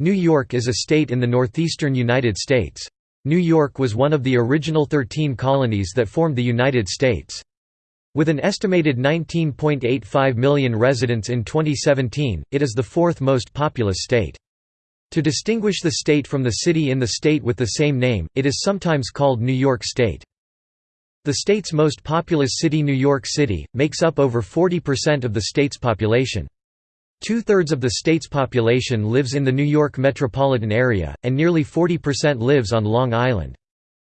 New York is a state in the northeastern United States. New York was one of the original 13 colonies that formed the United States. With an estimated 19.85 million residents in 2017, it is the fourth most populous state. To distinguish the state from the city in the state with the same name, it is sometimes called New York State. The state's most populous city New York City, makes up over 40% of the state's population. Two-thirds of the state's population lives in the New York metropolitan area, and nearly 40% lives on Long Island.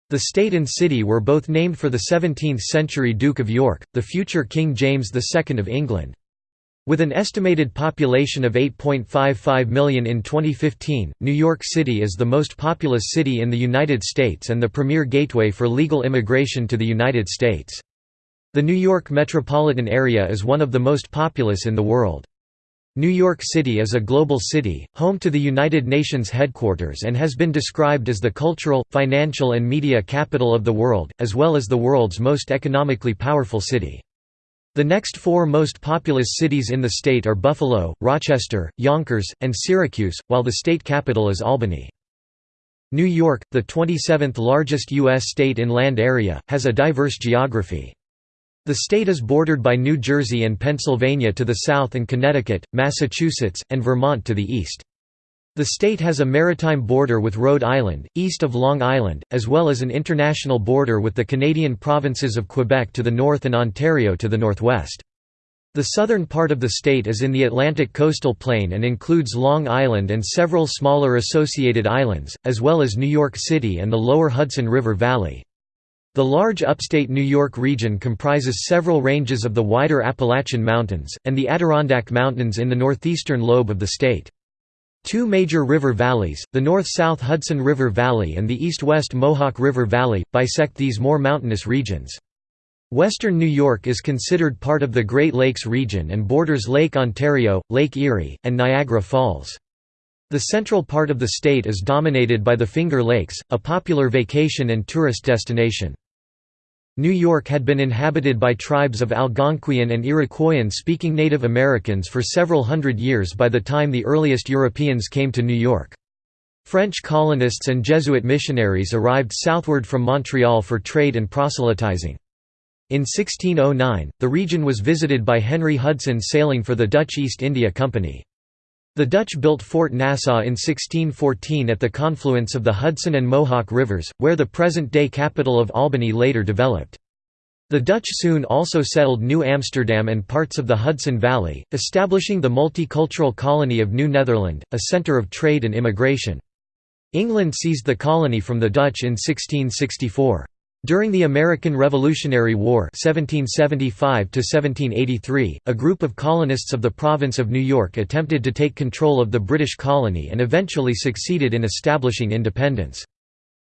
The state and city were both named for the 17th-century Duke of York, the future King James II of England. With an estimated population of 8.55 million in 2015, New York City is the most populous city in the United States and the premier gateway for legal immigration to the United States. The New York metropolitan area is one of the most populous in the world. New York City is a global city, home to the United Nations headquarters and has been described as the cultural, financial and media capital of the world, as well as the world's most economically powerful city. The next four most populous cities in the state are Buffalo, Rochester, Yonkers, and Syracuse, while the state capital is Albany. New York, the 27th largest U.S. state in land area, has a diverse geography. The state is bordered by New Jersey and Pennsylvania to the south and Connecticut, Massachusetts, and Vermont to the east. The state has a maritime border with Rhode Island, east of Long Island, as well as an international border with the Canadian provinces of Quebec to the north and Ontario to the northwest. The southern part of the state is in the Atlantic coastal plain and includes Long Island and several smaller associated islands, as well as New York City and the lower Hudson River Valley. The large upstate New York region comprises several ranges of the wider Appalachian Mountains, and the Adirondack Mountains in the northeastern lobe of the state. Two major river valleys, the north-south Hudson River Valley and the east-west Mohawk River Valley, bisect these more mountainous regions. Western New York is considered part of the Great Lakes region and borders Lake Ontario, Lake Erie, and Niagara Falls. The central part of the state is dominated by the Finger Lakes, a popular vacation and tourist destination. New York had been inhabited by tribes of Algonquian and Iroquoian-speaking Native Americans for several hundred years by the time the earliest Europeans came to New York. French colonists and Jesuit missionaries arrived southward from Montreal for trade and proselytizing. In 1609, the region was visited by Henry Hudson sailing for the Dutch East India Company. The Dutch built Fort Nassau in 1614 at the confluence of the Hudson and Mohawk rivers, where the present-day capital of Albany later developed. The Dutch soon also settled New Amsterdam and parts of the Hudson Valley, establishing the multicultural colony of New Netherland, a centre of trade and immigration. England seized the colony from the Dutch in 1664. During the American Revolutionary War 1775 a group of colonists of the province of New York attempted to take control of the British colony and eventually succeeded in establishing independence.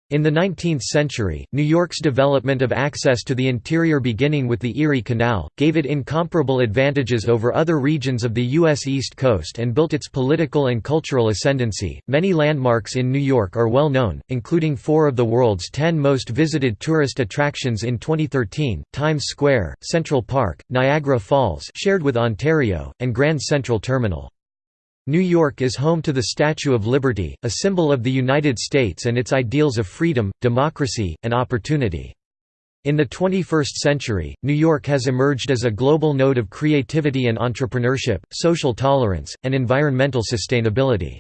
In the 19th century, New York's development of access to the interior beginning with the Erie Canal, gave it incomparable advantages over other regions of the U.S. East Coast and built its political and cultural ascendancy. Many landmarks in New York are well known, including four of the world's ten most visited tourist attractions in 2013 Times Square, Central Park, Niagara Falls, shared with Ontario, and Grand Central Terminal. New York is home to the Statue of Liberty, a symbol of the United States and its ideals of freedom, democracy, and opportunity. In the 21st century, New York has emerged as a global node of creativity and entrepreneurship, social tolerance, and environmental sustainability.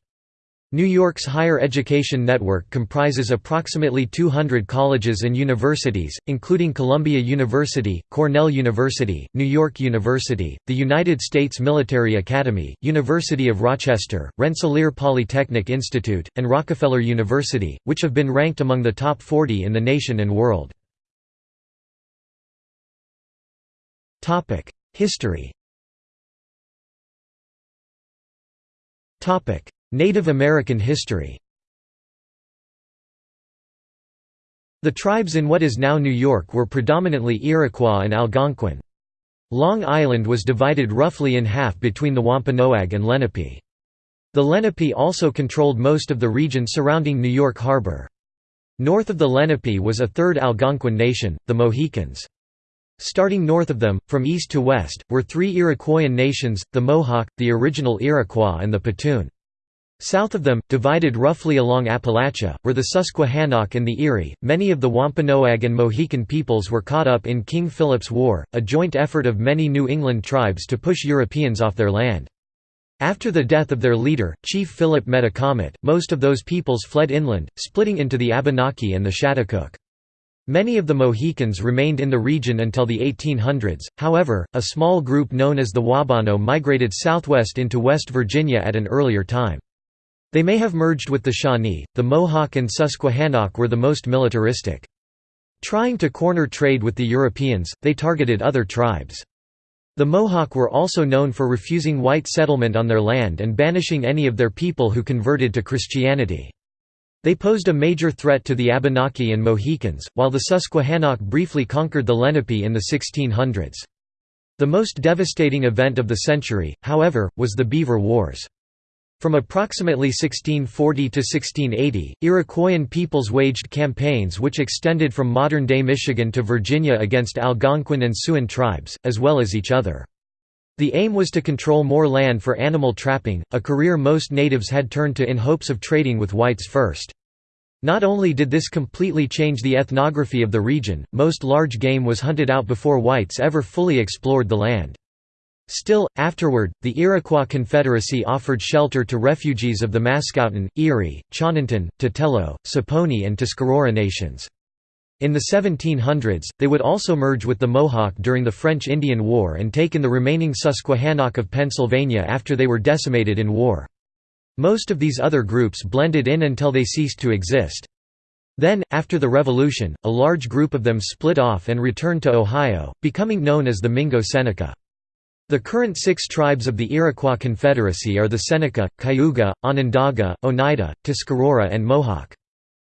New York's higher education network comprises approximately 200 colleges and universities, including Columbia University, Cornell University, New York University, the United States Military Academy, University of Rochester, Rensselaer Polytechnic Institute, and Rockefeller University, which have been ranked among the top 40 in the nation and world. History Native American history The tribes in what is now New York were predominantly Iroquois and Algonquin. Long Island was divided roughly in half between the Wampanoag and Lenape. The Lenape also controlled most of the region surrounding New York Harbor. North of the Lenape was a third Algonquin nation, the Mohicans. Starting north of them, from east to west, were three Iroquoian nations, the Mohawk, the original Iroquois and the Petun. South of them, divided roughly along Appalachia, were the Susquehannock and the Erie. Many of the Wampanoag and Mohican peoples were caught up in King Philip's War, a joint effort of many New England tribes to push Europeans off their land. After the death of their leader, Chief Philip Metacomet, most of those peoples fled inland, splitting into the Abenaki and the Schaghticoke. Many of the Mohicans remained in the region until the 1800s, however, a small group known as the Wabano migrated southwest into West Virginia at an earlier time. They may have merged with the Shawnee, the Mohawk and Susquehannock were the most militaristic. Trying to corner trade with the Europeans, they targeted other tribes. The Mohawk were also known for refusing white settlement on their land and banishing any of their people who converted to Christianity. They posed a major threat to the Abenaki and Mohicans, while the Susquehannock briefly conquered the Lenape in the 1600s. The most devastating event of the century, however, was the Beaver Wars. From approximately 1640 to 1680, Iroquoian peoples waged campaigns which extended from modern-day Michigan to Virginia against Algonquin and Siouan tribes, as well as each other. The aim was to control more land for animal trapping, a career most natives had turned to in hopes of trading with whites first. Not only did this completely change the ethnography of the region, most large game was hunted out before whites ever fully explored the land. Still, afterward, the Iroquois Confederacy offered shelter to refugees of the Mascoutin, Erie, Chononton, Tutelo, Saponi and Tuscarora nations. In the 1700s, they would also merge with the Mohawk during the French Indian War and take in the remaining Susquehannock of Pennsylvania after they were decimated in war. Most of these other groups blended in until they ceased to exist. Then, after the Revolution, a large group of them split off and returned to Ohio, becoming known as the Mingo Seneca. The current six tribes of the Iroquois Confederacy are the Seneca, Cayuga, Onondaga, Oneida, Tuscarora and Mohawk.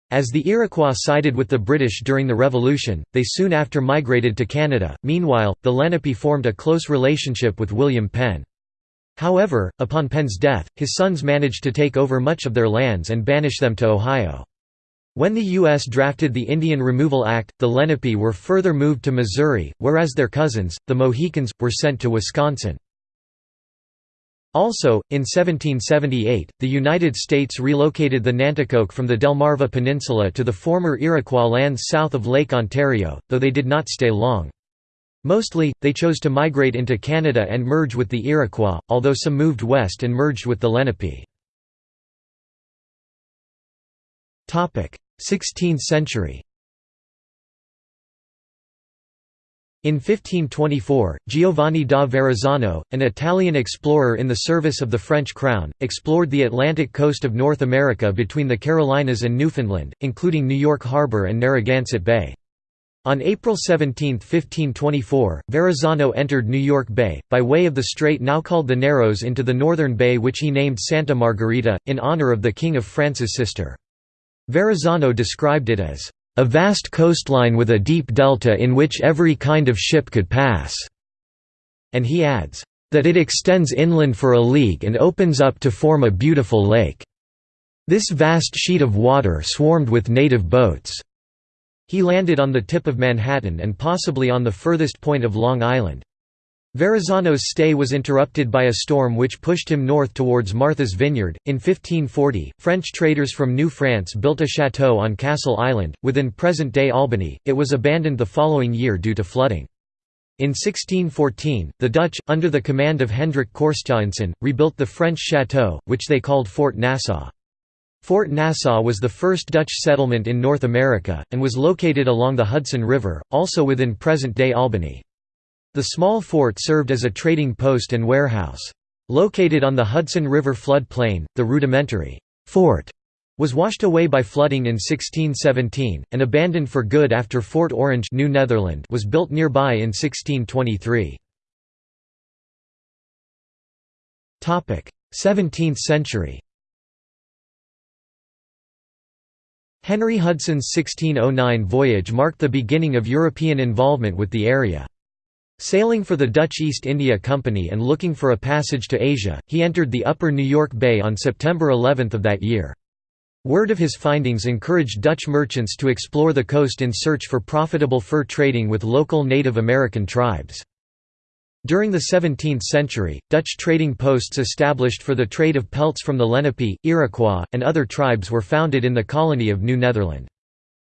As the Iroquois sided with the British during the Revolution, they soon after migrated to Canada. Meanwhile, the Lenape formed a close relationship with William Penn. However, upon Penn's death, his sons managed to take over much of their lands and banish them to Ohio. When the U.S. drafted the Indian Removal Act, the Lenape were further moved to Missouri, whereas their cousins, the Mohicans, were sent to Wisconsin. Also, in 1778, the United States relocated the Nanticoke from the Delmarva Peninsula to the former Iroquois lands south of Lake Ontario, though they did not stay long. Mostly, they chose to migrate into Canada and merge with the Iroquois, although some moved west and merged with the Lenape. 16th century In 1524, Giovanni da Verrazzano, an Italian explorer in the service of the French crown, explored the Atlantic coast of North America between the Carolinas and Newfoundland, including New York Harbor and Narragansett Bay. On April 17, 1524, Verrazzano entered New York Bay, by way of the strait now called the Narrows into the northern bay which he named Santa Margarita, in honor of the King of France's sister. Verrazzano described it as, "...a vast coastline with a deep delta in which every kind of ship could pass." And he adds, "...that it extends inland for a league and opens up to form a beautiful lake. This vast sheet of water swarmed with native boats." He landed on the tip of Manhattan and possibly on the furthest point of Long Island. Verrazzano's stay was interrupted by a storm which pushed him north towards Martha's Vineyard. In 1540, French traders from New France built a chateau on Castle Island, within present day Albany. It was abandoned the following year due to flooding. In 1614, the Dutch, under the command of Hendrik Christiaensen, rebuilt the French chateau, which they called Fort Nassau. Fort Nassau was the first Dutch settlement in North America, and was located along the Hudson River, also within present-day Albany. The small fort served as a trading post and warehouse. Located on the Hudson River floodplain, the rudimentary fort was washed away by flooding in 1617, and abandoned for good after Fort Orange New Netherland was built nearby in 1623. 17th century Henry Hudson's 1609 voyage marked the beginning of European involvement with the area. Sailing for the Dutch East India Company and looking for a passage to Asia, he entered the upper New York Bay on September 11 of that year. Word of his findings encouraged Dutch merchants to explore the coast in search for profitable fur trading with local Native American tribes. During the 17th century, Dutch trading posts established for the trade of pelts from the Lenape, Iroquois, and other tribes were founded in the colony of New Netherland.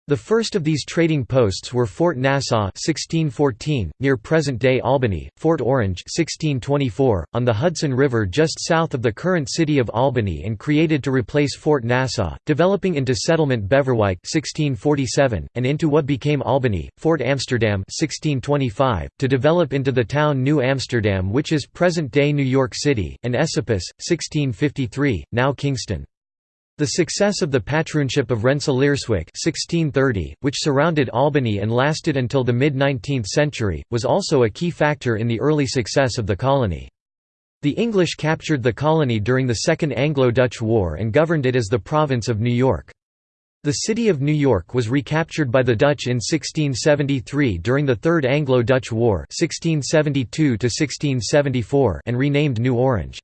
The first of these trading posts were Fort Nassau 1614, near present-day Albany, Fort Orange 1624, on the Hudson River just south of the current city of Albany and created to replace Fort Nassau, developing into settlement Beverwyck 1647, and into what became Albany, Fort Amsterdam 1625, to develop into the town New Amsterdam which is present-day New York City, and Esopus, 1653, now Kingston. The success of the patroonship of Rensselaerswyck 1630, which surrounded Albany and lasted until the mid-19th century, was also a key factor in the early success of the colony. The English captured the colony during the Second Anglo-Dutch War and governed it as the province of New York. The city of New York was recaptured by the Dutch in 1673 during the Third Anglo-Dutch War 1672 and renamed New Orange.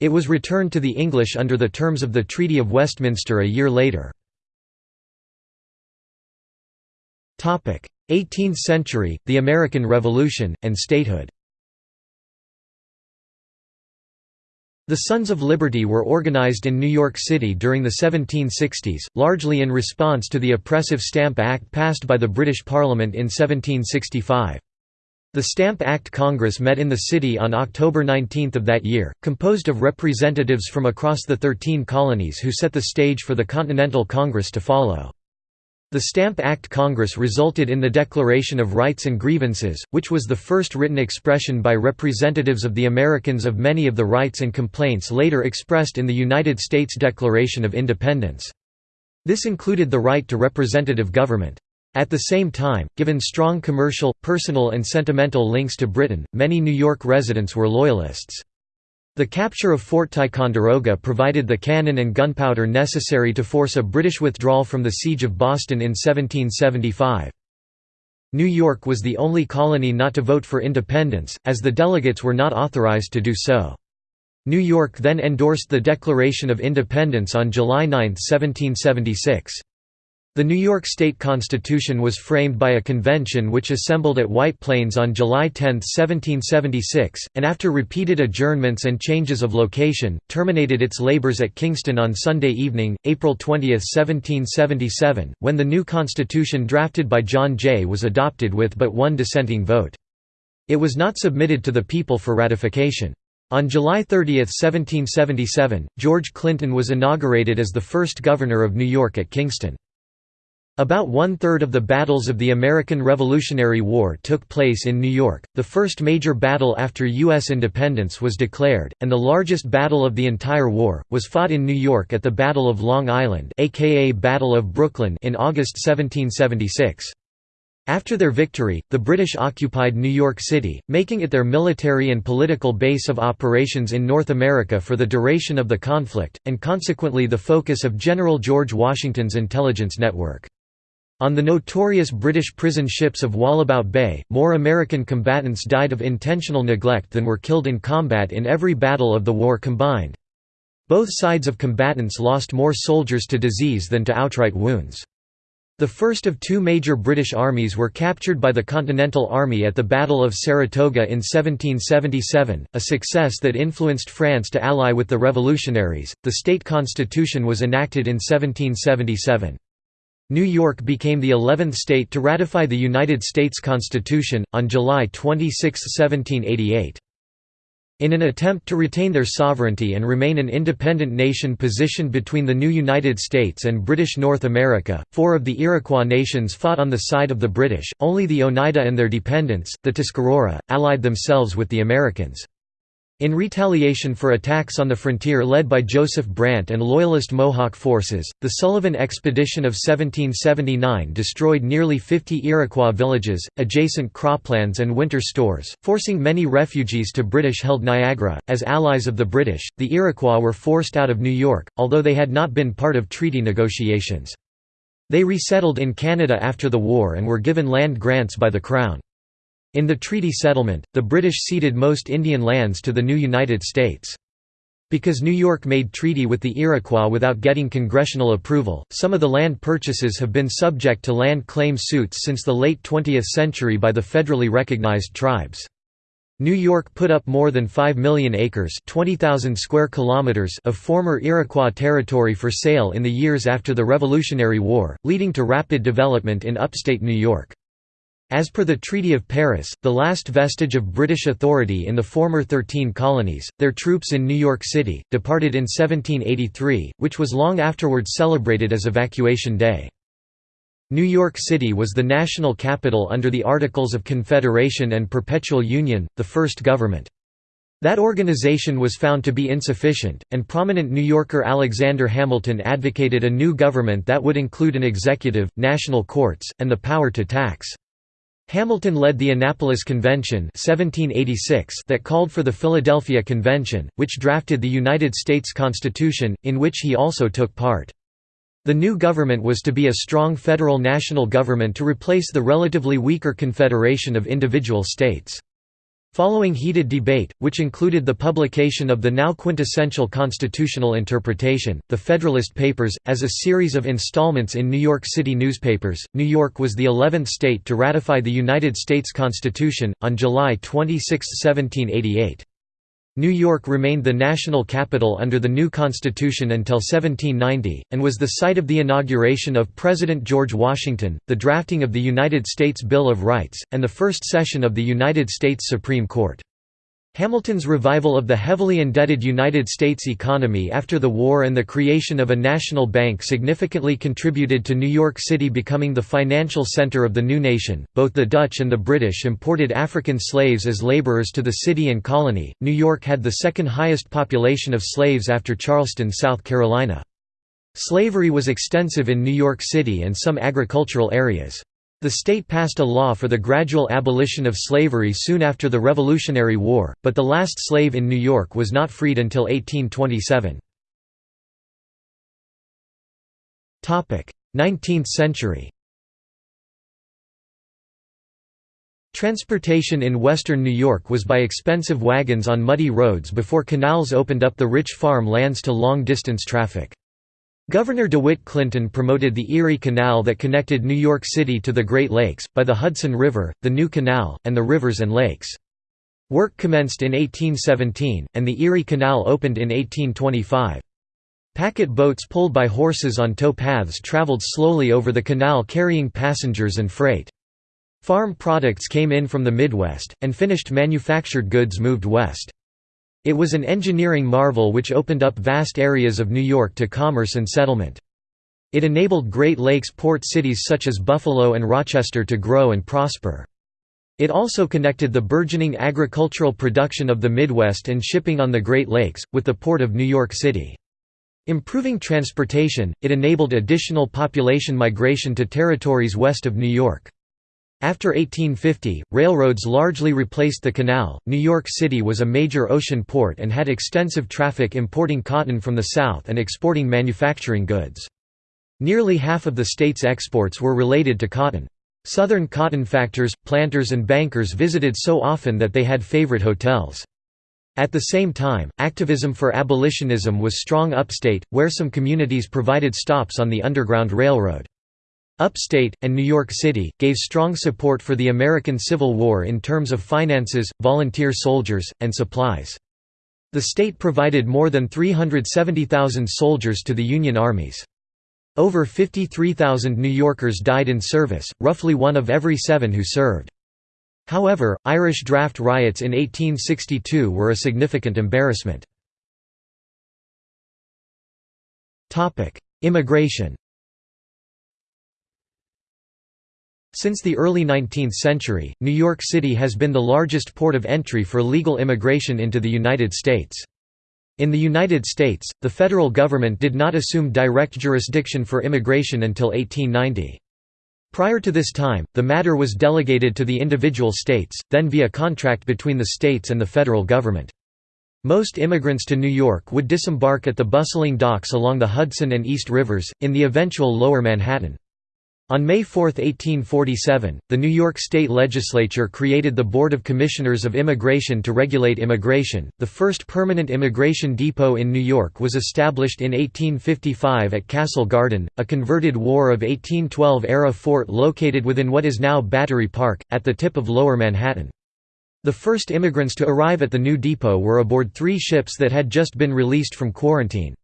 It was returned to the English under the terms of the Treaty of Westminster a year later. 18th century, the American Revolution, and statehood The Sons of Liberty were organized in New York City during the 1760s, largely in response to the Oppressive Stamp Act passed by the British Parliament in 1765. The Stamp Act Congress met in the city on October 19 of that year, composed of representatives from across the Thirteen Colonies who set the stage for the Continental Congress to follow. The Stamp Act Congress resulted in the Declaration of Rights and Grievances, which was the first written expression by representatives of the Americans of many of the rights and complaints later expressed in the United States Declaration of Independence. This included the right to representative government. At the same time, given strong commercial, personal and sentimental links to Britain, many New York residents were Loyalists. The capture of Fort Ticonderoga provided the cannon and gunpowder necessary to force a British withdrawal from the Siege of Boston in 1775. New York was the only colony not to vote for independence, as the delegates were not authorized to do so. New York then endorsed the Declaration of Independence on July 9, 1776. The New York State Constitution was framed by a convention which assembled at White Plains on July 10, 1776, and after repeated adjournments and changes of location, terminated its labors at Kingston on Sunday evening, April 20, 1777, when the new constitution drafted by John Jay was adopted with but one dissenting vote. It was not submitted to the people for ratification. On July 30, 1777, George Clinton was inaugurated as the first governor of New York at Kingston. About one-third of the battles of the American Revolutionary War took place in New York. The first major battle after U.S. independence was declared, and the largest battle of the entire war, was fought in New York at the Battle of Long Island aka Battle of Brooklyn in August 1776. After their victory, the British occupied New York City, making it their military and political base of operations in North America for the duration of the conflict, and consequently the focus of General George Washington's intelligence network. On the notorious British prison ships of Wallabout Bay, more American combatants died of intentional neglect than were killed in combat in every battle of the war combined. Both sides of combatants lost more soldiers to disease than to outright wounds. The first of two major British armies were captured by the Continental Army at the Battle of Saratoga in 1777, a success that influenced France to ally with the revolutionaries. The state constitution was enacted in 1777. New York became the 11th state to ratify the United States Constitution, on July 26, 1788. In an attempt to retain their sovereignty and remain an independent nation positioned between the new United States and British North America, four of the Iroquois nations fought on the side of the British, only the Oneida and their dependents, the Tuscarora, allied themselves with the Americans. In retaliation for attacks on the frontier led by Joseph Brant and Loyalist Mohawk forces, the Sullivan Expedition of 1779 destroyed nearly 50 Iroquois villages, adjacent croplands, and winter stores, forcing many refugees to British held Niagara. As allies of the British, the Iroquois were forced out of New York, although they had not been part of treaty negotiations. They resettled in Canada after the war and were given land grants by the Crown. In the treaty settlement, the British ceded most Indian lands to the new United States. Because New York made treaty with the Iroquois without getting congressional approval, some of the land purchases have been subject to land claim suits since the late 20th century by the federally recognized tribes. New York put up more than 5 million acres 20,000 square kilometers of former Iroquois territory for sale in the years after the Revolutionary War, leading to rapid development in upstate New York. As per the Treaty of Paris, the last vestige of British authority in the former Thirteen Colonies, their troops in New York City, departed in 1783, which was long afterwards celebrated as Evacuation Day. New York City was the national capital under the Articles of Confederation and Perpetual Union, the first government. That organization was found to be insufficient, and prominent New Yorker Alexander Hamilton advocated a new government that would include an executive, national courts, and the power to tax. Hamilton led the Annapolis Convention 1786 that called for the Philadelphia Convention, which drafted the United States Constitution, in which he also took part. The new government was to be a strong federal national government to replace the relatively weaker confederation of individual states. Following heated debate, which included the publication of the now quintessential constitutional interpretation, the Federalist Papers, as a series of installments in New York City newspapers, New York was the 11th state to ratify the United States Constitution, on July 26, 1788. New York remained the national capital under the new Constitution until 1790, and was the site of the inauguration of President George Washington, the drafting of the United States Bill of Rights, and the first session of the United States Supreme Court. Hamilton's revival of the heavily indebted United States economy after the war and the creation of a national bank significantly contributed to New York City becoming the financial center of the new nation. Both the Dutch and the British imported African slaves as laborers to the city and colony. New York had the second highest population of slaves after Charleston, South Carolina. Slavery was extensive in New York City and some agricultural areas. The state passed a law for the gradual abolition of slavery soon after the Revolutionary War, but the last slave in New York was not freed until 1827. 19th century Transportation in western New York was by expensive wagons on muddy roads before canals opened up the rich farm lands to long-distance traffic. Governor DeWitt Clinton promoted the Erie Canal that connected New York City to the Great Lakes, by the Hudson River, the New Canal, and the rivers and lakes. Work commenced in 1817, and the Erie Canal opened in 1825. Packet boats pulled by horses on tow paths traveled slowly over the canal carrying passengers and freight. Farm products came in from the Midwest, and finished manufactured goods moved west. It was an engineering marvel which opened up vast areas of New York to commerce and settlement. It enabled Great Lakes port cities such as Buffalo and Rochester to grow and prosper. It also connected the burgeoning agricultural production of the Midwest and shipping on the Great Lakes, with the port of New York City. Improving transportation, it enabled additional population migration to territories west of New York. After 1850, railroads largely replaced the canal. New York City was a major ocean port and had extensive traffic importing cotton from the south and exporting manufacturing goods. Nearly half of the state's exports were related to cotton. Southern cotton factors, planters and bankers visited so often that they had favorite hotels. At the same time, activism for abolitionism was strong upstate, where some communities provided stops on the Underground Railroad. Upstate, and New York City, gave strong support for the American Civil War in terms of finances, volunteer soldiers, and supplies. The state provided more than 370,000 soldiers to the Union armies. Over 53,000 New Yorkers died in service, roughly one of every seven who served. However, Irish draft riots in 1862 were a significant embarrassment. Immigration Since the early 19th century, New York City has been the largest port of entry for legal immigration into the United States. In the United States, the federal government did not assume direct jurisdiction for immigration until 1890. Prior to this time, the matter was delegated to the individual states, then via contract between the states and the federal government. Most immigrants to New York would disembark at the bustling docks along the Hudson and East Rivers, in the eventual Lower Manhattan. On May 4, 1847, the New York State Legislature created the Board of Commissioners of Immigration to regulate immigration. The first permanent immigration depot in New York was established in 1855 at Castle Garden, a converted War of 1812 era fort located within what is now Battery Park, at the tip of Lower Manhattan. The first immigrants to arrive at the new depot were aboard three ships that had just been released from quarantine.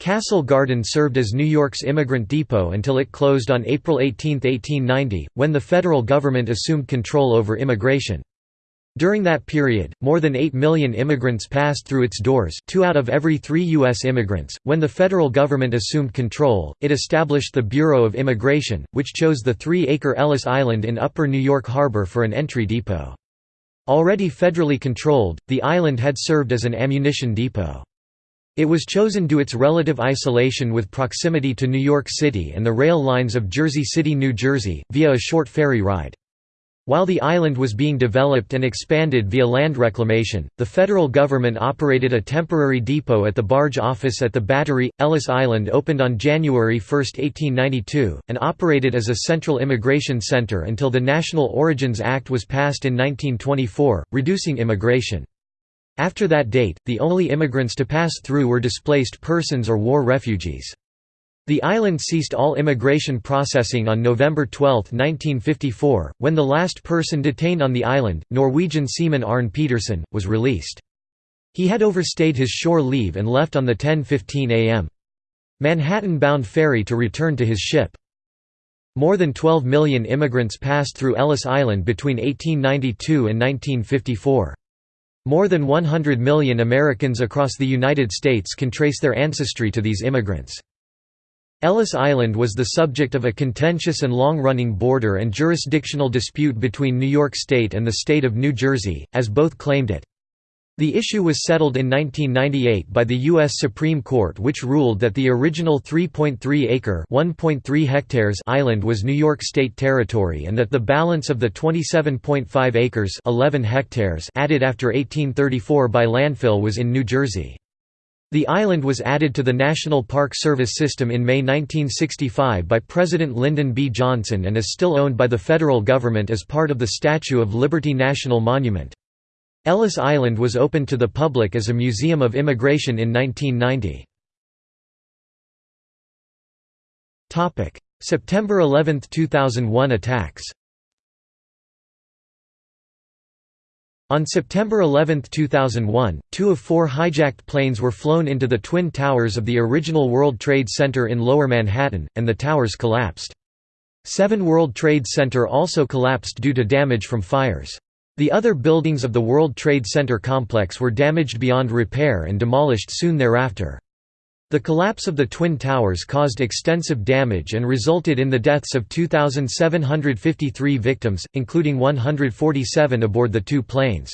Castle Garden served as New York's immigrant depot until it closed on April 18, 1890, when the federal government assumed control over immigration. During that period, more than 8 million immigrants passed through its doors two out of every three U.S. immigrants. When the federal government assumed control, it established the Bureau of Immigration, which chose the three-acre Ellis Island in Upper New York Harbor for an entry depot. Already federally controlled, the island had served as an ammunition depot. It was chosen due its relative isolation with proximity to New York City and the rail lines of Jersey City, New Jersey, via a short ferry ride. While the island was being developed and expanded via land reclamation, the federal government operated a temporary depot at the barge office at the Battery. Ellis Island opened on January 1, 1892, and operated as a central immigration center until the National Origins Act was passed in 1924, reducing immigration. After that date, the only immigrants to pass through were displaced persons or war refugees. The island ceased all immigration processing on November 12, 1954, when the last person detained on the island, Norwegian seaman Arne Petersen, was released. He had overstayed his shore leave and left on the 10.15 am. Manhattan-bound ferry to return to his ship. More than 12 million immigrants passed through Ellis Island between 1892 and 1954. More than 100 million Americans across the United States can trace their ancestry to these immigrants. Ellis Island was the subject of a contentious and long-running border and jurisdictional dispute between New York State and the state of New Jersey, as both claimed it. The issue was settled in 1998 by the U.S. Supreme Court which ruled that the original 3.3-acre hectares island was New York State territory and that the balance of the 27.5 acres 11 hectares added after 1834 by landfill was in New Jersey. The island was added to the National Park Service system in May 1965 by President Lyndon B. Johnson and is still owned by the federal government as part of the Statue of Liberty National Monument. Ellis Island was opened to the public as a museum of immigration in 1990. September 11, 2001 attacks On September 11, 2001, two of four hijacked planes were flown into the Twin Towers of the original World Trade Center in Lower Manhattan, and the towers collapsed. Seven World Trade Center also collapsed due to damage from fires. The other buildings of the World Trade Center complex were damaged beyond repair and demolished soon thereafter. The collapse of the Twin Towers caused extensive damage and resulted in the deaths of 2,753 victims, including 147 aboard the two planes.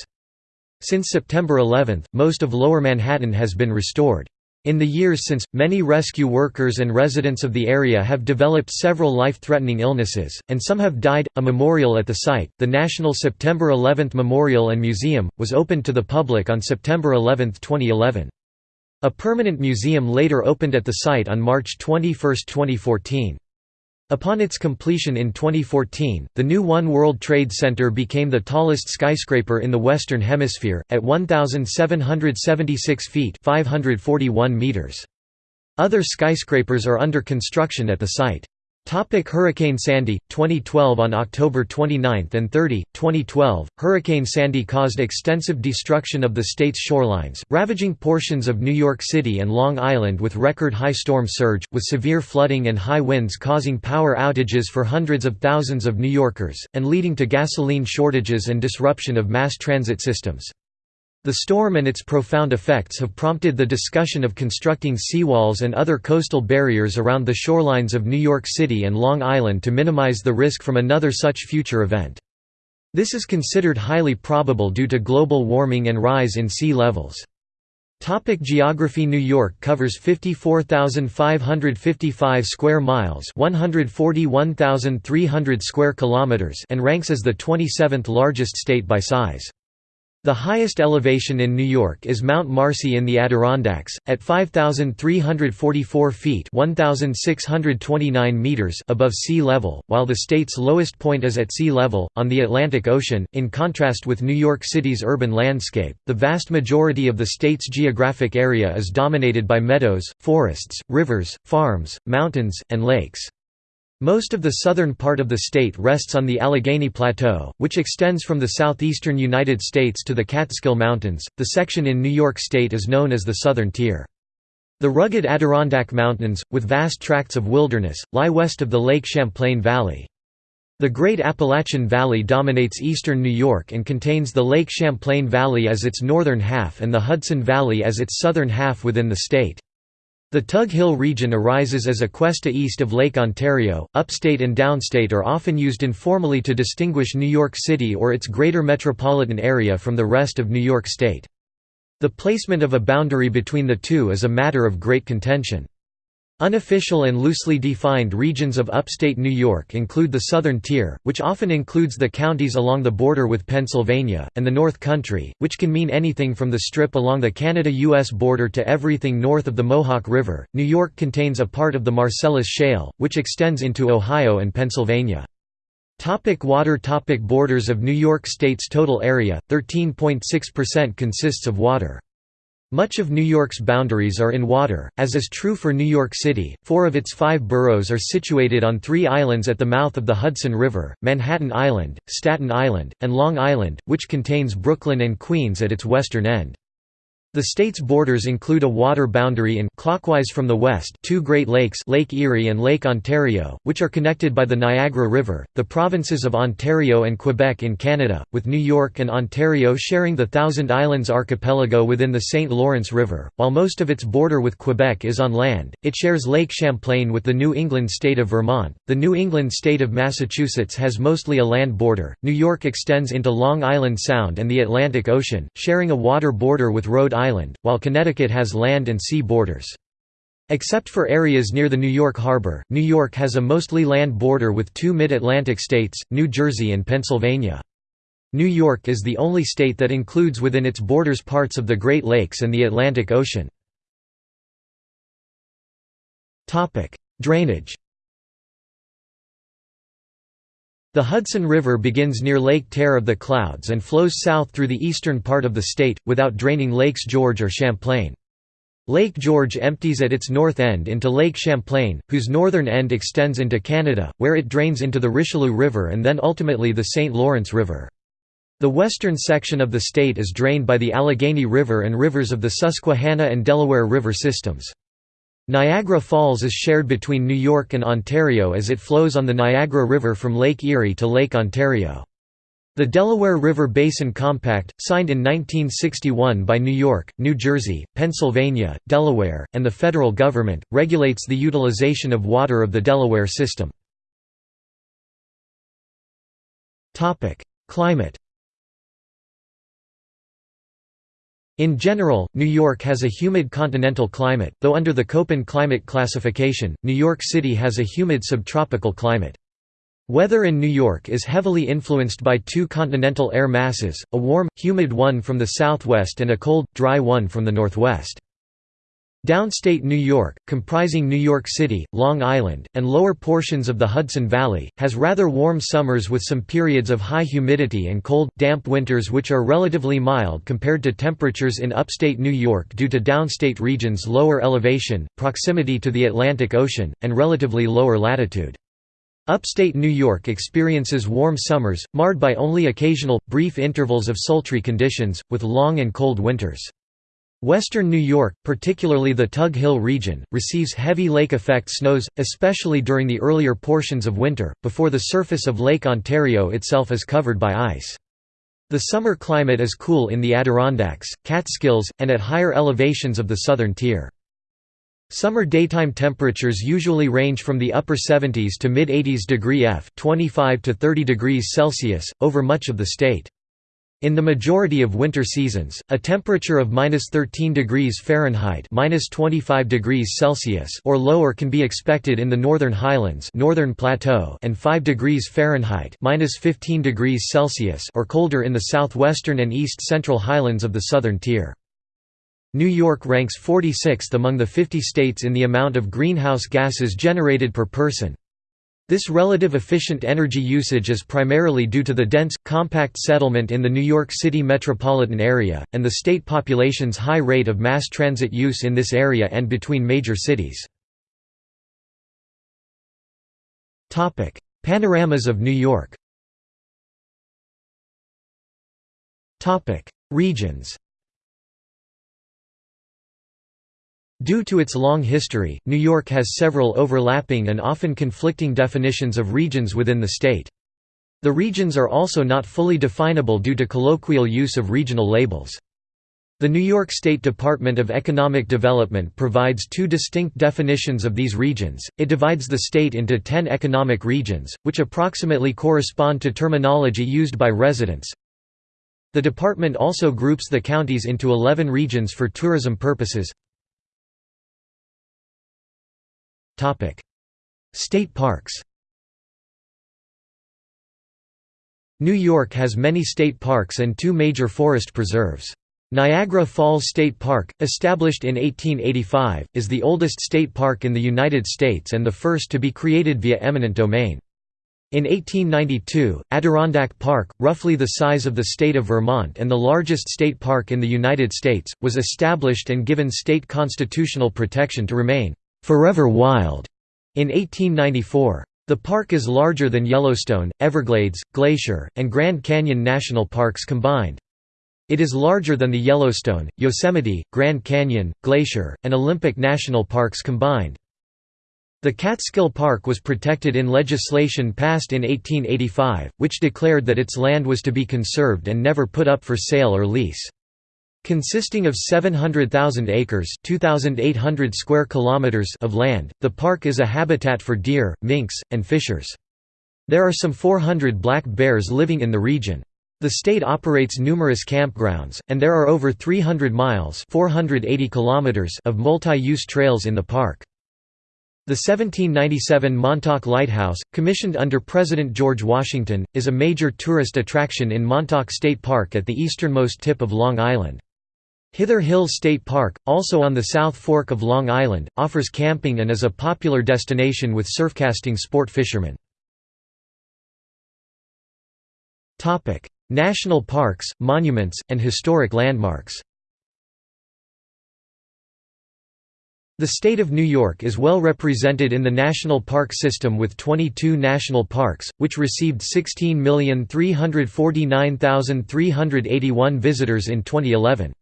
Since September 11, most of Lower Manhattan has been restored. In the years since, many rescue workers and residents of the area have developed several life-threatening illnesses, and some have died. A memorial at the site, the National September 11 Memorial and Museum, was opened to the public on September 11, 2011. A permanent museum later opened at the site on March 21, 2014. Upon its completion in 2014, the new One World Trade Center became the tallest skyscraper in the Western Hemisphere, at 1,776 feet 541 meters. Other skyscrapers are under construction at the site. Topic Hurricane Sandy 2012 On October 29 and 30, 2012, Hurricane Sandy caused extensive destruction of the state's shorelines, ravaging portions of New York City and Long Island with record high storm surge, with severe flooding and high winds causing power outages for hundreds of thousands of New Yorkers, and leading to gasoline shortages and disruption of mass transit systems. The storm and its profound effects have prompted the discussion of constructing seawalls and other coastal barriers around the shorelines of New York City and Long Island to minimize the risk from another such future event. This is considered highly probable due to global warming and rise in sea levels. Topic geography New York covers 54,555 square miles 141,300 square kilometers and ranks as the 27th largest state by size. The highest elevation in New York is Mount Marcy in the Adirondacks, at 5,344 feet 1,629 meters above sea level, while the state's lowest point is at sea level, on the Atlantic Ocean. In contrast with New York City's urban landscape, the vast majority of the state's geographic area is dominated by meadows, forests, rivers, farms, mountains, and lakes. Most of the southern part of the state rests on the Allegheny Plateau, which extends from the southeastern United States to the Catskill Mountains. The section in New York State is known as the Southern Tier. The rugged Adirondack Mountains, with vast tracts of wilderness, lie west of the Lake Champlain Valley. The Great Appalachian Valley dominates eastern New York and contains the Lake Champlain Valley as its northern half and the Hudson Valley as its southern half within the state. The Tug Hill region arises as a cuesta east of Lake Ontario. Upstate and downstate are often used informally to distinguish New York City or its greater metropolitan area from the rest of New York State. The placement of a boundary between the two is a matter of great contention. Unofficial and loosely defined regions of upstate New York include the Southern Tier, which often includes the counties along the border with Pennsylvania, and the North Country, which can mean anything from the strip along the Canada-US border to everything north of the Mohawk River. New York contains a part of the Marcellus Shale, which extends into Ohio and Pennsylvania. Topic water Topic Borders of New York State's total area, 13.6% consists of water. Much of New York's boundaries are in water, as is true for New York City. Four of its five boroughs are situated on three islands at the mouth of the Hudson River Manhattan Island, Staten Island, and Long Island, which contains Brooklyn and Queens at its western end. The state's borders include a water boundary in clockwise from the west two Great Lakes Lake Erie and Lake Ontario, which are connected by the Niagara River, the provinces of Ontario and Quebec in Canada, with New York and Ontario sharing the Thousand Islands archipelago within the St. Lawrence River. While most of its border with Quebec is on land, it shares Lake Champlain with the New England state of Vermont. The New England state of Massachusetts has mostly a land border. New York extends into Long Island Sound and the Atlantic Ocean, sharing a water border with Rhode Island Island, while Connecticut has land and sea borders. Except for areas near the New York harbor, New York has a mostly land border with two mid-Atlantic states, New Jersey and Pennsylvania. New York is the only state that includes within its borders parts of the Great Lakes and the Atlantic Ocean. Drainage The Hudson River begins near Lake Tear of the Clouds and flows south through the eastern part of the state, without draining Lakes George or Champlain. Lake George empties at its north end into Lake Champlain, whose northern end extends into Canada, where it drains into the Richelieu River and then ultimately the St. Lawrence River. The western section of the state is drained by the Allegheny River and rivers of the Susquehanna and Delaware River systems. Niagara Falls is shared between New York and Ontario as it flows on the Niagara River from Lake Erie to Lake Ontario. The Delaware River Basin Compact, signed in 1961 by New York, New Jersey, Pennsylvania, Delaware, and the federal government, regulates the utilization of water of the Delaware system. Climate In general, New York has a humid continental climate, though under the Köppen climate classification, New York City has a humid subtropical climate. Weather in New York is heavily influenced by two continental air masses, a warm, humid one from the southwest and a cold, dry one from the northwest. Downstate New York, comprising New York City, Long Island, and lower portions of the Hudson Valley, has rather warm summers with some periods of high humidity and cold, damp winters which are relatively mild compared to temperatures in upstate New York due to downstate regions' lower elevation, proximity to the Atlantic Ocean, and relatively lower latitude. Upstate New York experiences warm summers, marred by only occasional, brief intervals of sultry conditions, with long and cold winters. Western New York, particularly the Tug Hill region, receives heavy lake-effect snows, especially during the earlier portions of winter, before the surface of Lake Ontario itself is covered by ice. The summer climate is cool in the Adirondacks, Catskills, and at higher elevations of the southern tier. Summer daytime temperatures usually range from the upper 70s to mid-80s degree F 25 to 30 degrees Celsius, over much of the state. In the majority of winter seasons, a temperature of -13 degrees Fahrenheit (-25 degrees Celsius) or lower can be expected in the northern highlands, northern plateau, and 5 degrees Fahrenheit (-15 degrees Celsius) or colder in the southwestern and east central highlands of the southern tier. New York ranks 46th among the 50 states in the amount of greenhouse gases generated per person. This relative efficient energy usage is primarily due to the dense, compact settlement in the New York City metropolitan area, and the state population's high rate of mass transit use in this area and between major cities. Panoramas of New York. Regions Due to its long history, New York has several overlapping and often conflicting definitions of regions within the state. The regions are also not fully definable due to colloquial use of regional labels. The New York State Department of Economic Development provides two distinct definitions of these regions. It divides the state into 10 economic regions, which approximately correspond to terminology used by residents. The department also groups the counties into 11 regions for tourism purposes. State parks New York has many state parks and two major forest preserves. Niagara Falls State Park, established in 1885, is the oldest state park in the United States and the first to be created via eminent domain. In 1892, Adirondack Park, roughly the size of the state of Vermont and the largest state park in the United States, was established and given state constitutional protection to remain Forever Wild in 1894. The park is larger than Yellowstone, Everglades, Glacier, and Grand Canyon national parks combined. It is larger than the Yellowstone, Yosemite, Grand Canyon, Glacier, and Olympic national parks combined. The Catskill Park was protected in legislation passed in 1885, which declared that its land was to be conserved and never put up for sale or lease. Consisting of 700,000 acres (2,800 square kilometers) of land, the park is a habitat for deer, minks, and fishers. There are some 400 black bears living in the region. The state operates numerous campgrounds, and there are over 300 miles 480 kilometers of multi-use trails in the park. The 1797 Montauk Lighthouse, commissioned under President George Washington, is a major tourist attraction in Montauk State Park at the easternmost tip of Long Island. Hither Hills State Park, also on the South Fork of Long Island, offers camping and is a popular destination with surfcasting sport fishermen. National parks, monuments, and historic landmarks The state of New York is well represented in the national park system with 22 national parks, which received 16,349,381 visitors in 2011.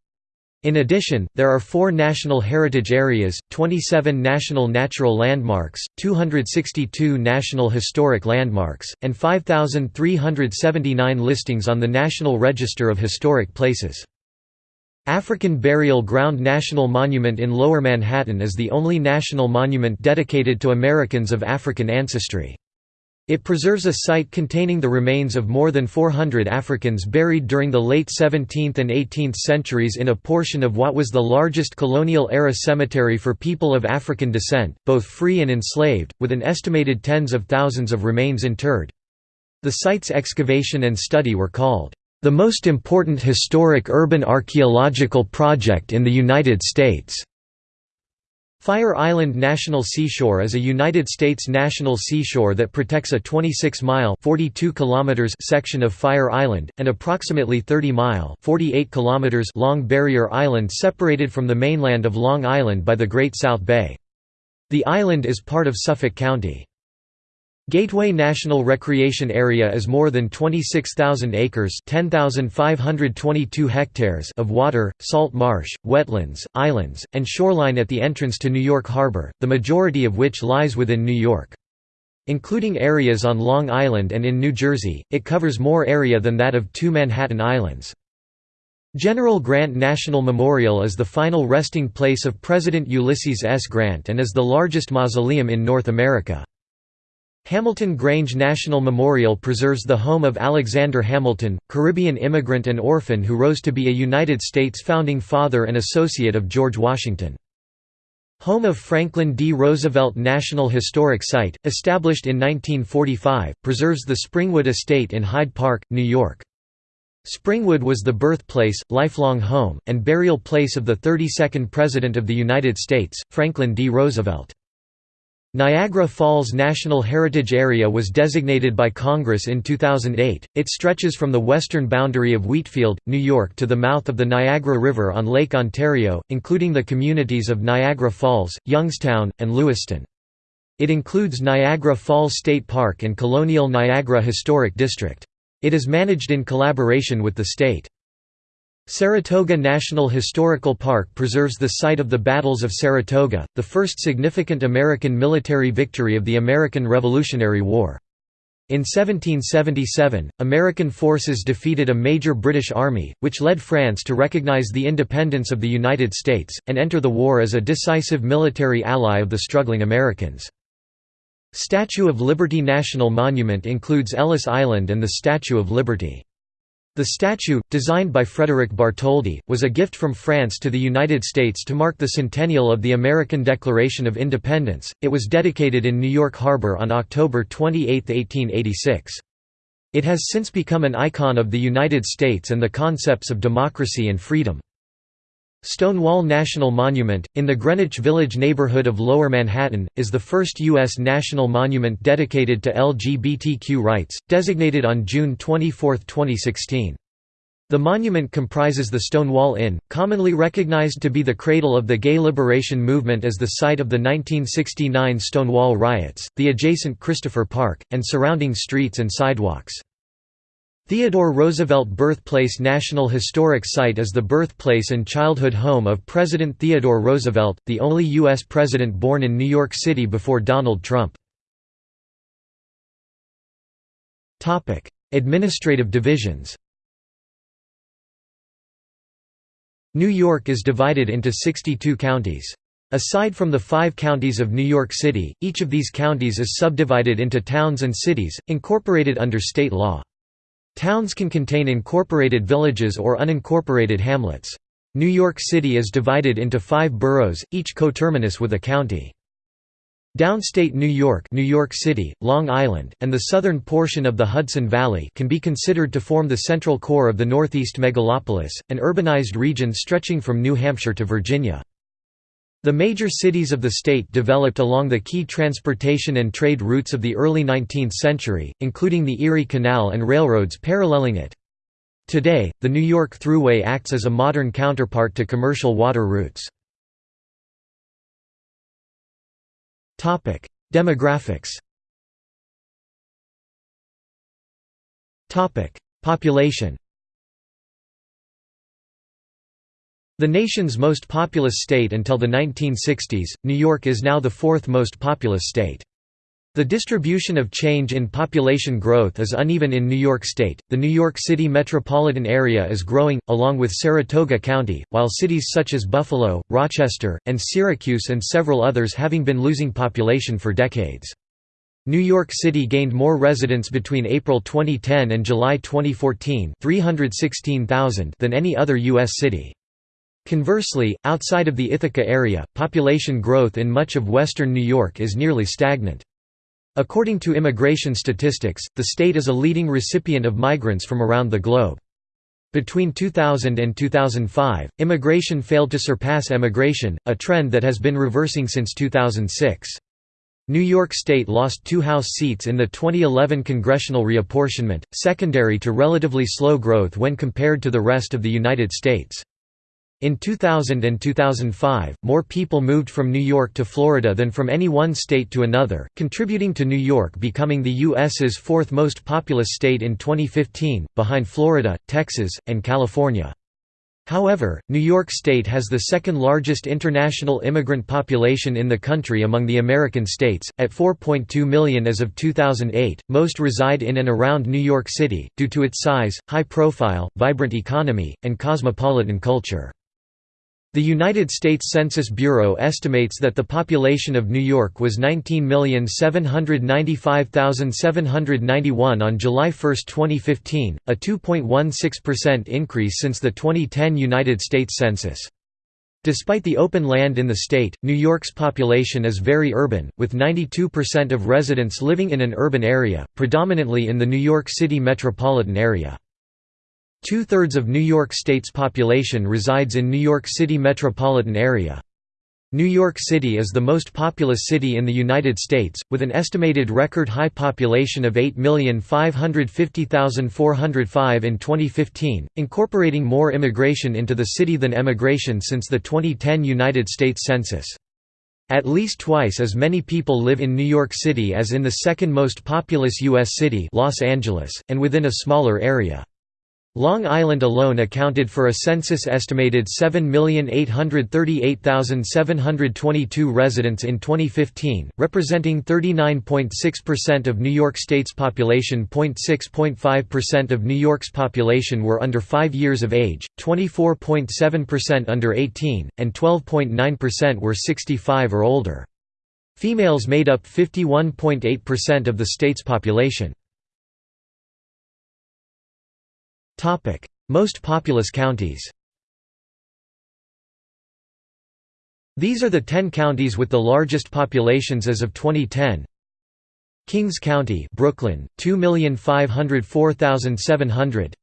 In addition, there are four National Heritage Areas, 27 National Natural Landmarks, 262 National Historic Landmarks, and 5,379 listings on the National Register of Historic Places. African Burial Ground National Monument in Lower Manhattan is the only national monument dedicated to Americans of African ancestry. It preserves a site containing the remains of more than 400 Africans buried during the late 17th and 18th centuries in a portion of what was the largest colonial-era cemetery for people of African descent, both free and enslaved, with an estimated tens of thousands of remains interred. The site's excavation and study were called, "...the most important historic urban archaeological project in the United States." Fire Island National Seashore is a United States national seashore that protects a 26-mile section of Fire Island, and approximately 30-mile long barrier island separated from the mainland of Long Island by the Great South Bay. The island is part of Suffolk County. Gateway National Recreation Area is more than 26,000 acres hectares of water, salt marsh, wetlands, islands, and shoreline at the entrance to New York Harbor, the majority of which lies within New York. Including areas on Long Island and in New Jersey, it covers more area than that of two Manhattan Islands. General Grant National Memorial is the final resting place of President Ulysses S. Grant and is the largest mausoleum in North America. Hamilton Grange National Memorial preserves the home of Alexander Hamilton, Caribbean immigrant and orphan who rose to be a United States founding father and associate of George Washington. Home of Franklin D. Roosevelt National Historic Site, established in 1945, preserves the Springwood Estate in Hyde Park, New York. Springwood was the birthplace, lifelong home, and burial place of the 32nd President of the United States, Franklin D. Roosevelt. Niagara Falls National Heritage Area was designated by Congress in 2008. It stretches from the western boundary of Wheatfield, New York to the mouth of the Niagara River on Lake Ontario, including the communities of Niagara Falls, Youngstown, and Lewiston. It includes Niagara Falls State Park and Colonial Niagara Historic District. It is managed in collaboration with the state. Saratoga National Historical Park preserves the site of the Battles of Saratoga, the first significant American military victory of the American Revolutionary War. In 1777, American forces defeated a major British army, which led France to recognize the independence of the United States, and enter the war as a decisive military ally of the struggling Americans. Statue of Liberty National Monument includes Ellis Island and the Statue of Liberty. The statue, designed by Frederick Bartholdi, was a gift from France to the United States to mark the centennial of the American Declaration of Independence. It was dedicated in New York Harbor on October 28, 1886. It has since become an icon of the United States and the concepts of democracy and freedom. Stonewall National Monument, in the Greenwich Village neighborhood of Lower Manhattan, is the first U.S. national monument dedicated to LGBTQ rights, designated on June 24, 2016. The monument comprises the Stonewall Inn, commonly recognized to be the cradle of the gay liberation movement as the site of the 1969 Stonewall riots, the adjacent Christopher Park, and surrounding streets and sidewalks. Theodore Roosevelt Birthplace National Historic Site is the birthplace and childhood home of President Theodore Roosevelt, the only U.S. president born in New York City before Donald Trump. Administrative divisions New York is divided into 62 counties. Aside from the five counties of New York City, each of these counties is subdivided into towns and cities, incorporated under state law. Towns can contain incorporated villages or unincorporated hamlets. New York City is divided into five boroughs, each coterminous with a county. Downstate New York New York City, Long Island, and the southern portion of the Hudson Valley can be considered to form the central core of the Northeast megalopolis, an urbanized region stretching from New Hampshire to Virginia. The major cities of the state developed along the key transportation and trade routes of the early 19th century, including the Erie Canal and railroads paralleling it. Today, the New York Thruway acts as a modern counterpart to commercial water routes. Demographics Population The nation's most populous state until the 1960s, New York is now the fourth most populous state. The distribution of change in population growth is uneven in New York State. The New York City metropolitan area is growing, along with Saratoga County, while cities such as Buffalo, Rochester, and Syracuse and several others having been losing population for decades. New York City gained more residents between April 2010 and July 2014 316,000 than any other U.S. city. Conversely, outside of the Ithaca area, population growth in much of western New York is nearly stagnant. According to immigration statistics, the state is a leading recipient of migrants from around the globe. Between 2000 and 2005, immigration failed to surpass emigration, a trend that has been reversing since 2006. New York State lost two House seats in the 2011 congressional reapportionment, secondary to relatively slow growth when compared to the rest of the United States. In 2000 and 2005, more people moved from New York to Florida than from any one state to another, contributing to New York becoming the U.S.'s fourth most populous state in 2015, behind Florida, Texas, and California. However, New York State has the second largest international immigrant population in the country among the American states, at 4.2 million as of 2008. Most reside in and around New York City, due to its size, high profile, vibrant economy, and cosmopolitan culture. The United States Census Bureau estimates that the population of New York was 19,795,791 on July 1, 2015, a 2.16% increase since the 2010 United States Census. Despite the open land in the state, New York's population is very urban, with 92% of residents living in an urban area, predominantly in the New York City metropolitan area. Two-thirds of New York State's population resides in New York City metropolitan area. New York City is the most populous city in the United States, with an estimated record high population of 8,550,405 in 2015, incorporating more immigration into the city than emigration since the 2010 United States Census. At least twice as many people live in New York City as in the second most populous U.S. city Los Angeles, and within a smaller area. Long Island alone accounted for a census-estimated 7,838,722 residents in 2015, representing 39.6% of New York State's population. 0.6.5% of New York's population were under 5 years of age, 24.7% under 18, and 12.9% were 65 or older. Females made up 51.8% of the state's population. Topic: Most populous counties. These are the 10 counties with the largest populations as of 2010. Kings County, Brooklyn, 2,504,700.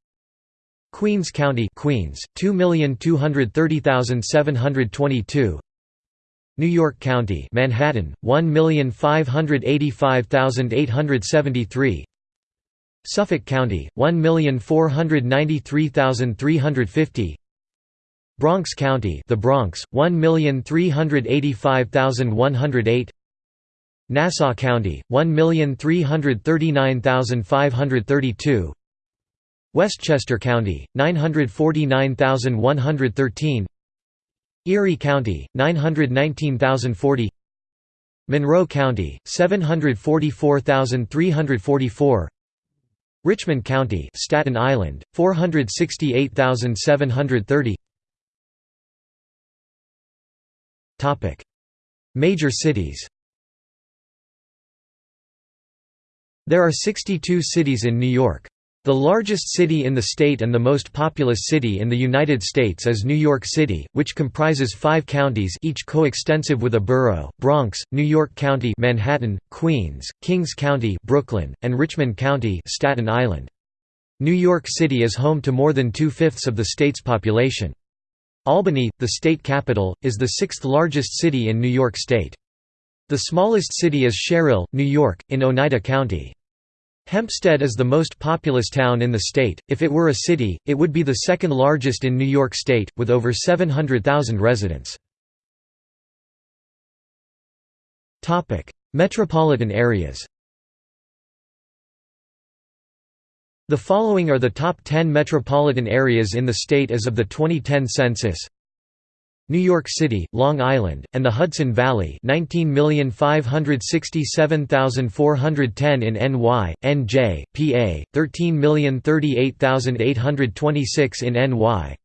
Queens County, Queens, 2,230,722. New York County, Manhattan, 1,585,873. Suffolk County, 1,493,350 Bronx County the Bronx, 1,385,108 Nassau County, 1,339,532 Westchester County, 949,113 Erie County, 919,040 Monroe County, 744,344 Richmond County, Staten Island, 468,730. Topic: Major cities. There are 62 cities in New York. The largest city in the state and the most populous city in the United States is New York City, which comprises five counties each coextensive with a borough, Bronx, New York County Manhattan, Queens, Kings County Brooklyn, and Richmond County Staten Island. New York City is home to more than two-fifths of the state's population. Albany, the state capital, is the sixth largest city in New York State. The smallest city is Sherrill, New York, in Oneida County. Hempstead is the most populous town in the state. If it were a city, it would be the second largest in New York State, with over 700,000 residents. Metropolitan areas The following are the top 10 metropolitan areas in the state as of the 2010 census. New York City, Long Island, and the Hudson Valley 19,567,410 in NY, NJ, PA, 13,038,826 in NY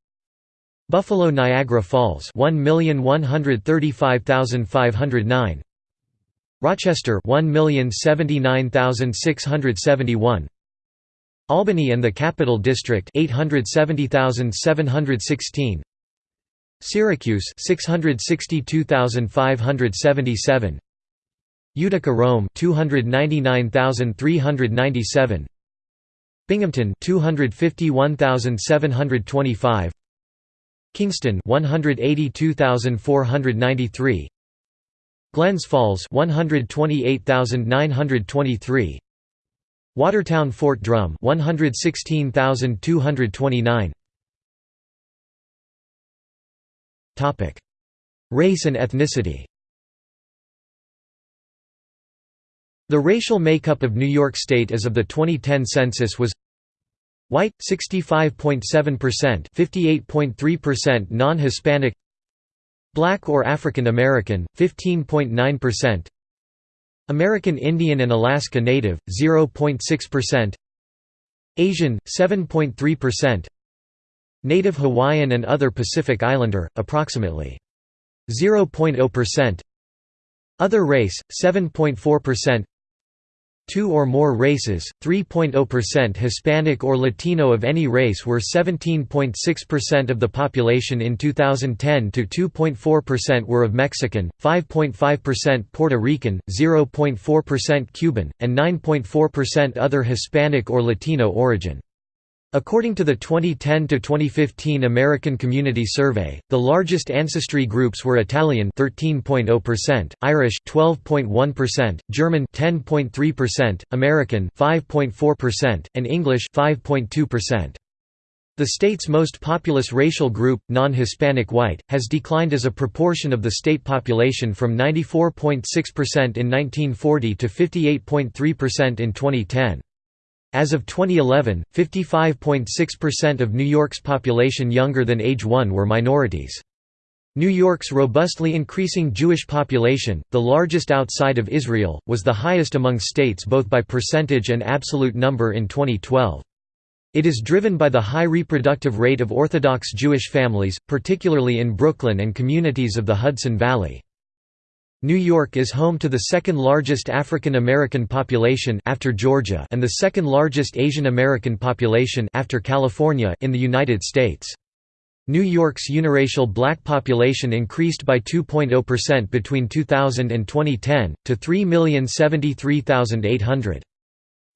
Buffalo Niagara Falls 1,135,509 Rochester 1,079,671 Albany and the Capital District 870,716 Syracuse 662,577 Utica Rome 299,397 Binghamton 251,725 Kingston 182,493 Glens Falls 128,923 Watertown Fort Drum 116,229 Race and ethnicity. The racial makeup of New York State as of the 2010 census was White 65.7%, 58.3% non-Hispanic Black or African American 15.9% American Indian and Alaska Native 0.6% Asian 7.3% Native Hawaiian and other Pacific Islander, approximately 0.0%. Other race, 7.4%. Two or more races, 3.0% Hispanic or Latino of any race were 17.6% of the population in 2010 to 2.4% were of Mexican, 5.5% Puerto Rican, 0.4% Cuban, and 9.4% other Hispanic or Latino origin. According to the 2010–2015 American Community Survey, the largest ancestry groups were Italian 13.0%, Irish 12.1%, German 10.3%, American 5.4%, and English 5.2%. The state's most populous racial group, non-Hispanic white, has declined as a proportion of the state population from 94.6% in 1940 to 58.3% in 2010. As of 2011, 55.6% of New York's population younger than age 1 were minorities. New York's robustly increasing Jewish population, the largest outside of Israel, was the highest among states both by percentage and absolute number in 2012. It is driven by the high reproductive rate of Orthodox Jewish families, particularly in Brooklyn and communities of the Hudson Valley. New York is home to the second largest African American population after Georgia and the second largest Asian American population after California in the United States. New York's uniracial black population increased by 2.0 between 2000 and 2010 to 3,073,800.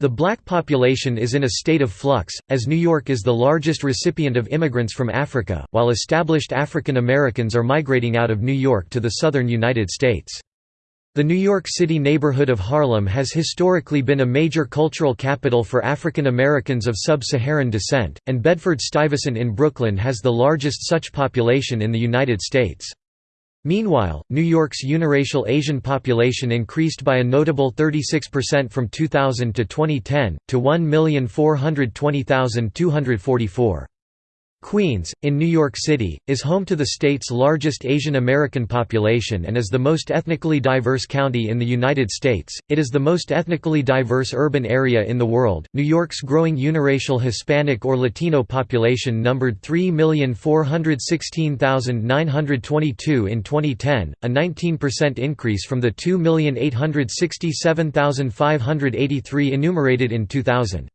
The black population is in a state of flux, as New York is the largest recipient of immigrants from Africa, while established African Americans are migrating out of New York to the southern United States. The New York City neighborhood of Harlem has historically been a major cultural capital for African Americans of sub-Saharan descent, and Bedford-Stuyvesant in Brooklyn has the largest such population in the United States. Meanwhile, New York's uniracial Asian population increased by a notable 36% from 2000 to 2010, to 1,420,244. Queens, in New York City, is home to the state's largest Asian American population and is the most ethnically diverse county in the United States. It is the most ethnically diverse urban area in the world. New York's growing uniracial Hispanic or Latino population numbered 3,416,922 in 2010, a 19% increase from the 2,867,583 enumerated in 2000.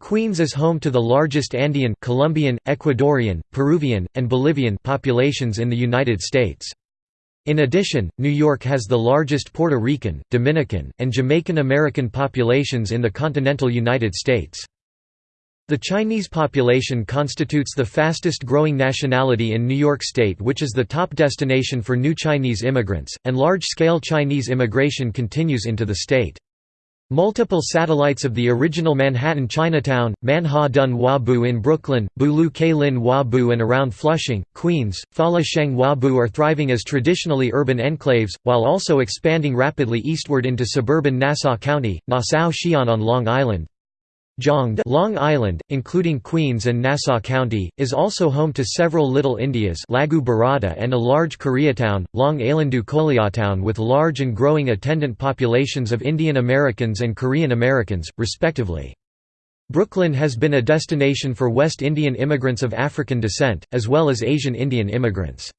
Queens is home to the largest Andean, Colombian, Ecuadorian, Peruvian, and Bolivian populations in the United States. In addition, New York has the largest Puerto Rican, Dominican, and Jamaican American populations in the continental United States. The Chinese population constitutes the fastest growing nationality in New York State which is the top destination for new Chinese immigrants, and large-scale Chinese immigration continues into the state. Multiple satellites of the original Manhattan Chinatown, Manha Dun Wabu in Brooklyn, Bulu Lin Wabu and around Flushing, Queens, Fala Sheng Wabu are thriving as traditionally urban enclaves, while also expanding rapidly eastward into suburban Nassau County, Nassau Xi'an on Long Island, Long Island, including Queens and Nassau County, is also home to several Little Indias Lagu Barada and a large Koreatown, Long Islandu Koreatown with large and growing attendant populations of Indian Americans and Korean Americans, respectively. Brooklyn has been a destination for West Indian immigrants of African descent, as well as Asian Indian immigrants.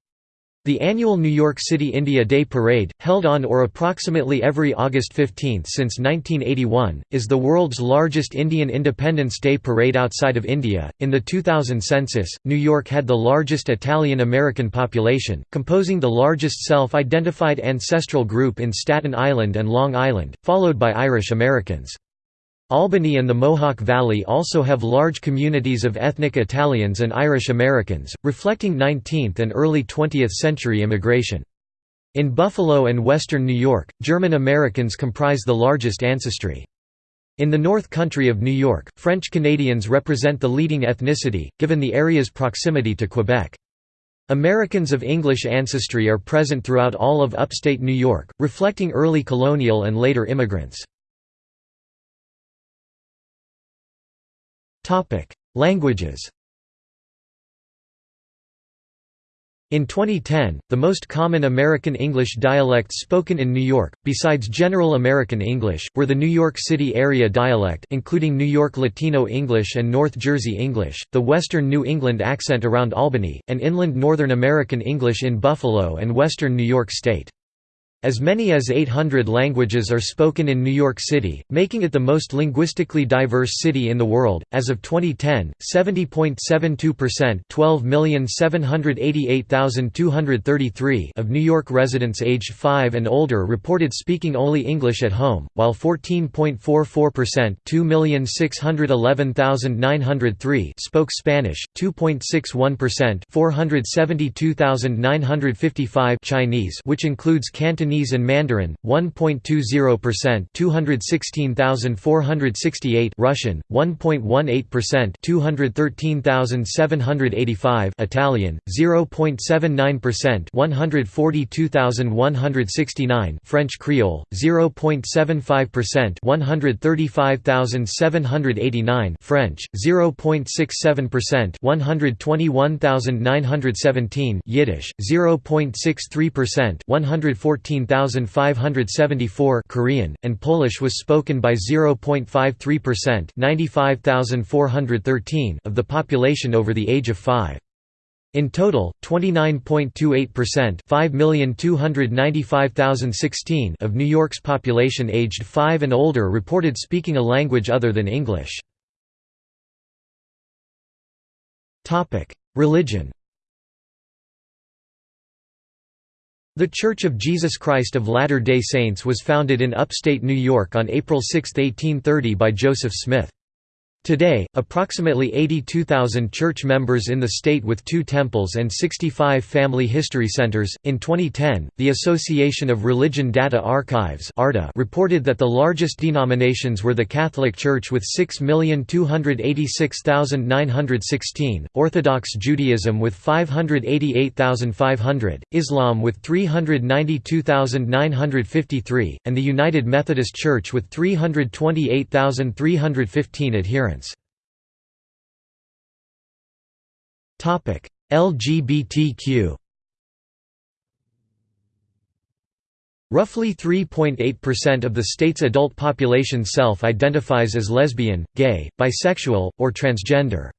The annual New York City India Day Parade, held on or approximately every August 15 since 1981, is the world's largest Indian Independence Day parade outside of India. In the 2000 census, New York had the largest Italian American population, composing the largest self identified ancestral group in Staten Island and Long Island, followed by Irish Americans. Albany and the Mohawk Valley also have large communities of ethnic Italians and Irish Americans, reflecting 19th and early 20th century immigration. In Buffalo and western New York, German Americans comprise the largest ancestry. In the North Country of New York, French Canadians represent the leading ethnicity, given the area's proximity to Quebec. Americans of English ancestry are present throughout all of upstate New York, reflecting early colonial and later immigrants. Languages In 2010, the most common American English dialects spoken in New York, besides General American English, were the New York City area dialect including New York Latino English and North Jersey English, the Western New England accent around Albany, and Inland Northern American English in Buffalo and Western New York State. As many as 800 languages are spoken in New York City, making it the most linguistically diverse city in the world. As of 2010, 70.72% (12,788,233) of New York residents aged 5 and older reported speaking only English at home, while 14.44% (2,611,903) spoke Spanish, 2.61% (472,955) Chinese, which includes Cantonese Cantonese and Mandarin 1.20% 216,468 Russian 1.18% 213,785 Italian 0.79% 142,169 French Creole 0.75% 135,789 French 0.67% 121,917 Yiddish 0.63% 114,574 Korean and Polish was spoken by 0.53% 95,413 of the population over the age of 5 in total, 29.28% 5,295,016 of New York's population aged 5 and older reported speaking a language other than English. Religion The Church of Jesus Christ of Latter-day Saints was founded in upstate New York on April 6, 1830 by Joseph Smith. Today, approximately 82,000 church members in the state with two temples and 65 family history centers. In 2010, the Association of Religion Data Archives reported that the largest denominations were the Catholic Church with 6,286,916, Orthodox Judaism with 588,500, Islam with 392,953, and the United Methodist Church with 328,315 adherents. LGBTQ Roughly 3.8% of the state's adult population self-identifies as lesbian, gay, bisexual, or transgender.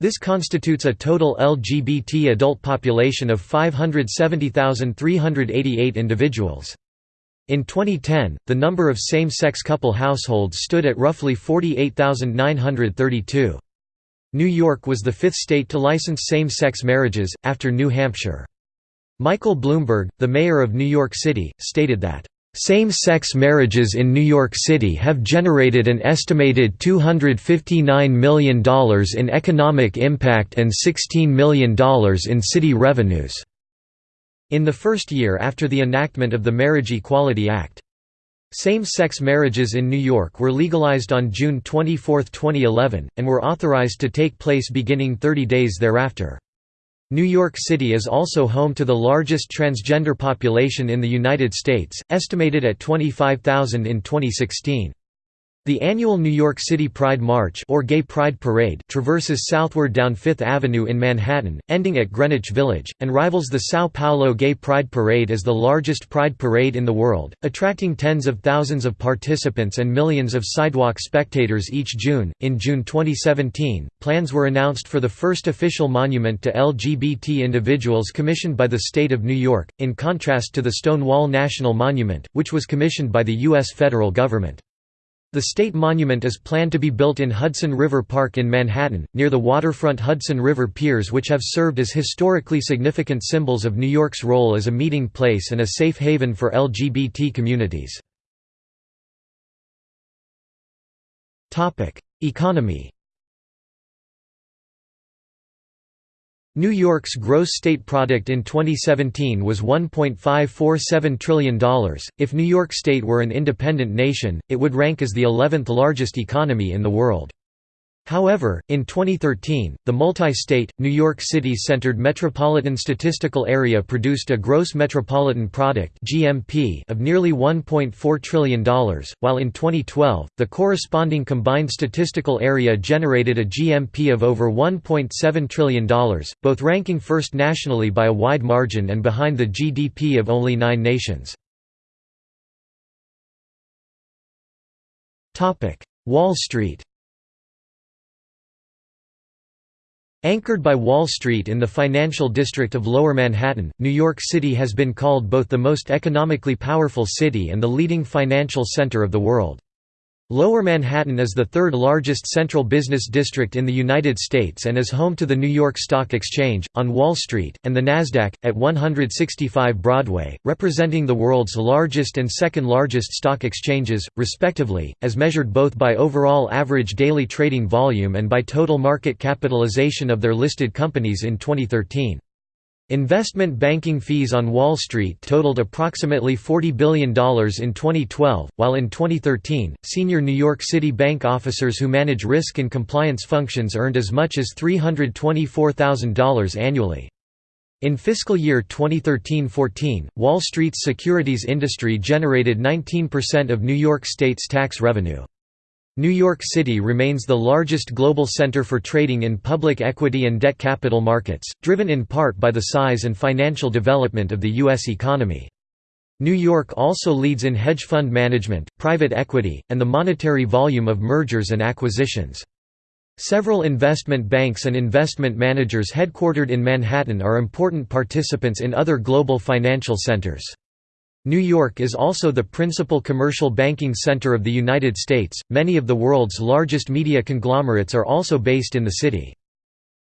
This constitutes a total LGBT adult population of 570,388 individuals. In 2010, the number of same-sex couple households stood at roughly 48,932. New York was the fifth state to license same-sex marriages, after New Hampshire. Michael Bloomberg, the mayor of New York City, stated that, "...same-sex marriages in New York City have generated an estimated $259 million in economic impact and $16 million in city revenues." In the first year after the enactment of the Marriage Equality Act. Same-sex marriages in New York were legalized on June 24, 2011, and were authorized to take place beginning 30 days thereafter. New York City is also home to the largest transgender population in the United States, estimated at 25,000 in 2016. The annual New York City Pride March or Gay Pride Parade traverses southward down Fifth Avenue in Manhattan, ending at Greenwich Village, and rivals the São Paulo Gay Pride Parade as the largest pride parade in the world, attracting tens of thousands of participants and millions of sidewalk spectators each June. In June 2017, plans were announced for the first official monument to LGBT individuals commissioned by the state of New York, in contrast to the Stonewall National Monument, which was commissioned by the U.S. federal government. The state monument is planned to be built in Hudson River Park in Manhattan, near the waterfront Hudson River piers which have served as historically significant symbols of New York's role as a meeting place and a safe haven for LGBT communities. Economy New York's gross state product in 2017 was $1.547 trillion. If New York State were an independent nation, it would rank as the 11th largest economy in the world. However, in 2013, the multi-state, New York City-centered Metropolitan Statistical Area produced a gross metropolitan product of nearly $1.4 trillion, while in 2012, the corresponding combined statistical area generated a GMP of over $1.7 trillion, both ranking first nationally by a wide margin and behind the GDP of only nine nations. Wall Street Anchored by Wall Street in the financial district of Lower Manhattan, New York City has been called both the most economically powerful city and the leading financial center of the world. Lower Manhattan is the third largest central business district in the United States and is home to the New York Stock Exchange, on Wall Street, and the Nasdaq, at 165 Broadway, representing the world's largest and second largest stock exchanges, respectively, as measured both by overall average daily trading volume and by total market capitalization of their listed companies in 2013. Investment banking fees on Wall Street totaled approximately $40 billion in 2012, while in 2013, senior New York City bank officers who manage risk and compliance functions earned as much as $324,000 annually. In fiscal year 2013–14, Wall Street's securities industry generated 19% of New York State's tax revenue. New York City remains the largest global center for trading in public equity and debt capital markets, driven in part by the size and financial development of the U.S. economy. New York also leads in hedge fund management, private equity, and the monetary volume of mergers and acquisitions. Several investment banks and investment managers headquartered in Manhattan are important participants in other global financial centers. New York is also the principal commercial banking center of the United States. Many of the world's largest media conglomerates are also based in the city.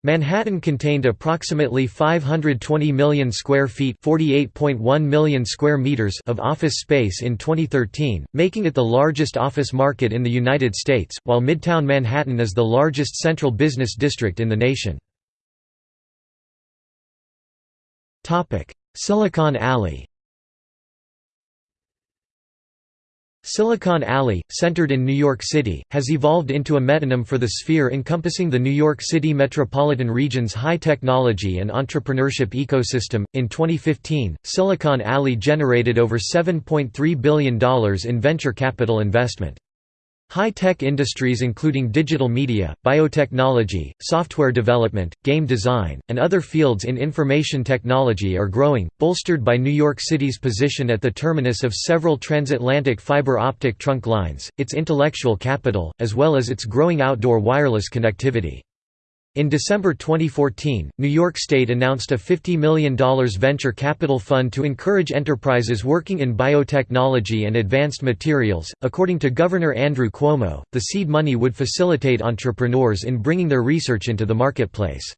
Manhattan contained approximately 520 million square feet (48.1 million square meters) of office space in 2013, making it the largest office market in the United States, while Midtown Manhattan is the largest central business district in the nation. Topic: Silicon Alley Silicon Alley, centered in New York City, has evolved into a metonym for the sphere encompassing the New York City metropolitan region's high technology and entrepreneurship ecosystem. In 2015, Silicon Alley generated over $7.3 billion in venture capital investment. High-tech industries including digital media, biotechnology, software development, game design, and other fields in information technology are growing, bolstered by New York City's position at the terminus of several transatlantic fiber optic trunk lines, its intellectual capital, as well as its growing outdoor wireless connectivity. In December 2014, New York State announced a $50 million venture capital fund to encourage enterprises working in biotechnology and advanced materials. According to Governor Andrew Cuomo, the seed money would facilitate entrepreneurs in bringing their research into the marketplace.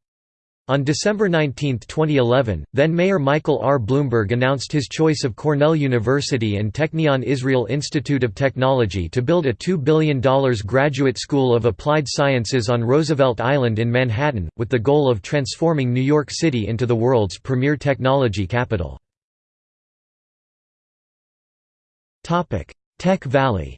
On December 19, 2011, then-Mayor Michael R. Bloomberg announced his choice of Cornell University and Technion Israel Institute of Technology to build a $2 billion graduate school of applied sciences on Roosevelt Island in Manhattan, with the goal of transforming New York City into the world's premier technology capital. Tech Valley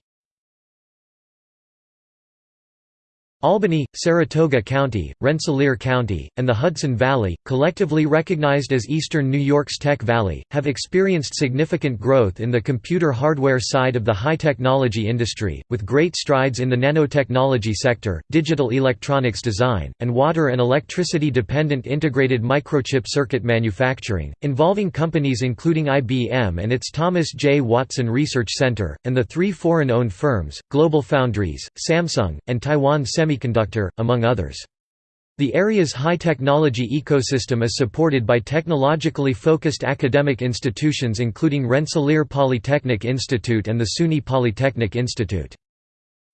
Albany, Saratoga County, Rensselaer County, and the Hudson Valley, collectively recognized as Eastern New York's Tech Valley, have experienced significant growth in the computer hardware side of the high-technology industry, with great strides in the nanotechnology sector, digital electronics design, and water and electricity-dependent integrated microchip circuit manufacturing, involving companies including IBM and its Thomas J. Watson Research Center, and the three foreign-owned firms, GlobalFoundries, Samsung, and Taiwan Semi semiconductor, among others. The area's high-technology ecosystem is supported by technologically focused academic institutions including Rensselaer Polytechnic Institute and the SUNY Polytechnic Institute.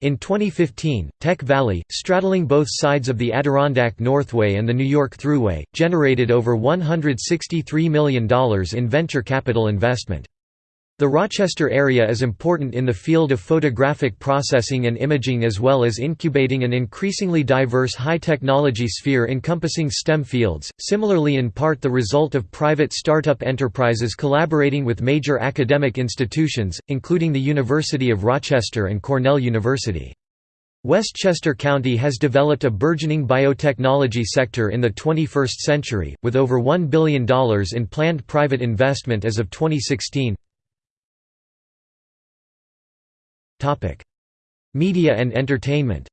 In 2015, Tech Valley, straddling both sides of the Adirondack Northway and the New York Thruway, generated over $163 million in venture capital investment. The Rochester area is important in the field of photographic processing and imaging as well as incubating an increasingly diverse high-technology sphere encompassing STEM fields, similarly in part the result of private startup enterprises collaborating with major academic institutions, including the University of Rochester and Cornell University. Westchester County has developed a burgeoning biotechnology sector in the 21st century, with over $1 billion in planned private investment as of 2016. Media and entertainment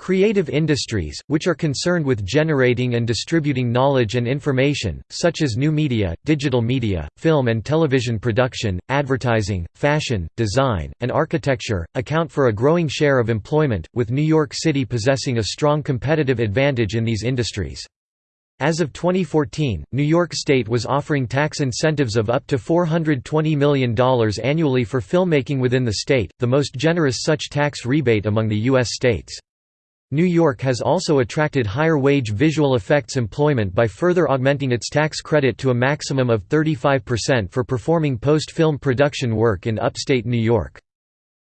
Creative industries, which are concerned with generating and distributing knowledge and information, such as new media, digital media, film and television production, advertising, fashion, design, and architecture, account for a growing share of employment, with New York City possessing a strong competitive advantage in these industries. As of 2014, New York State was offering tax incentives of up to $420 million annually for filmmaking within the state, the most generous such tax rebate among the U.S. states. New York has also attracted higher-wage visual effects employment by further augmenting its tax credit to a maximum of 35% for performing post-film production work in upstate New York.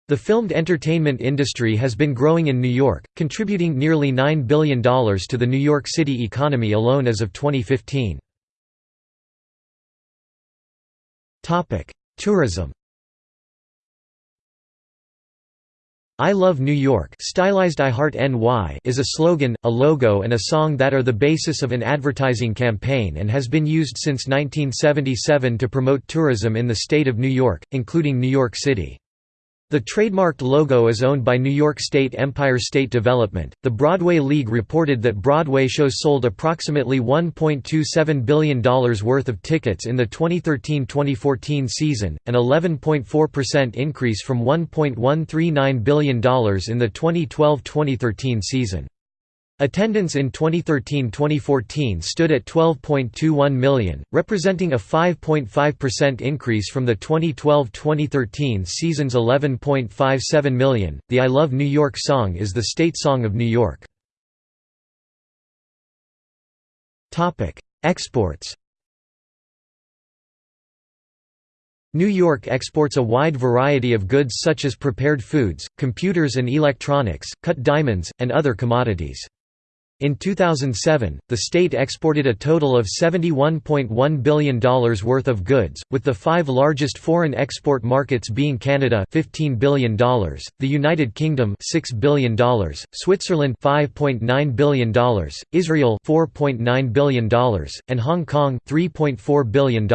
The filmed entertainment industry has been growing in New York, contributing nearly $9 billion to the New York City economy alone as of 2015. Tourism I Love New York stylized I Heart NY is a slogan, a logo and a song that are the basis of an advertising campaign and has been used since 1977 to promote tourism in the state of New York, including New York City. The trademarked logo is owned by New York State Empire State Development. The Broadway League reported that Broadway shows sold approximately $1.27 billion worth of tickets in the 2013 2014 season, an 11.4% increase from $1.139 billion in the 2012 2013 season. Attendance in 2013–2014 stood at 12.21 million, representing a 5.5% increase from the 2012–2013 season's 11.57 million. The I Love New York song is the state song of New York. Topic: Exports. New York exports a wide variety of goods such as prepared foods, computers and electronics, cut diamonds, and other commodities. In 2007, the state exported a total of $71.1 billion worth of goods, with the five largest foreign export markets being Canada $15 billion, the United Kingdom $6 billion, Switzerland $5.9 billion, Israel $4.9 billion, and Hong Kong $3.4 billion.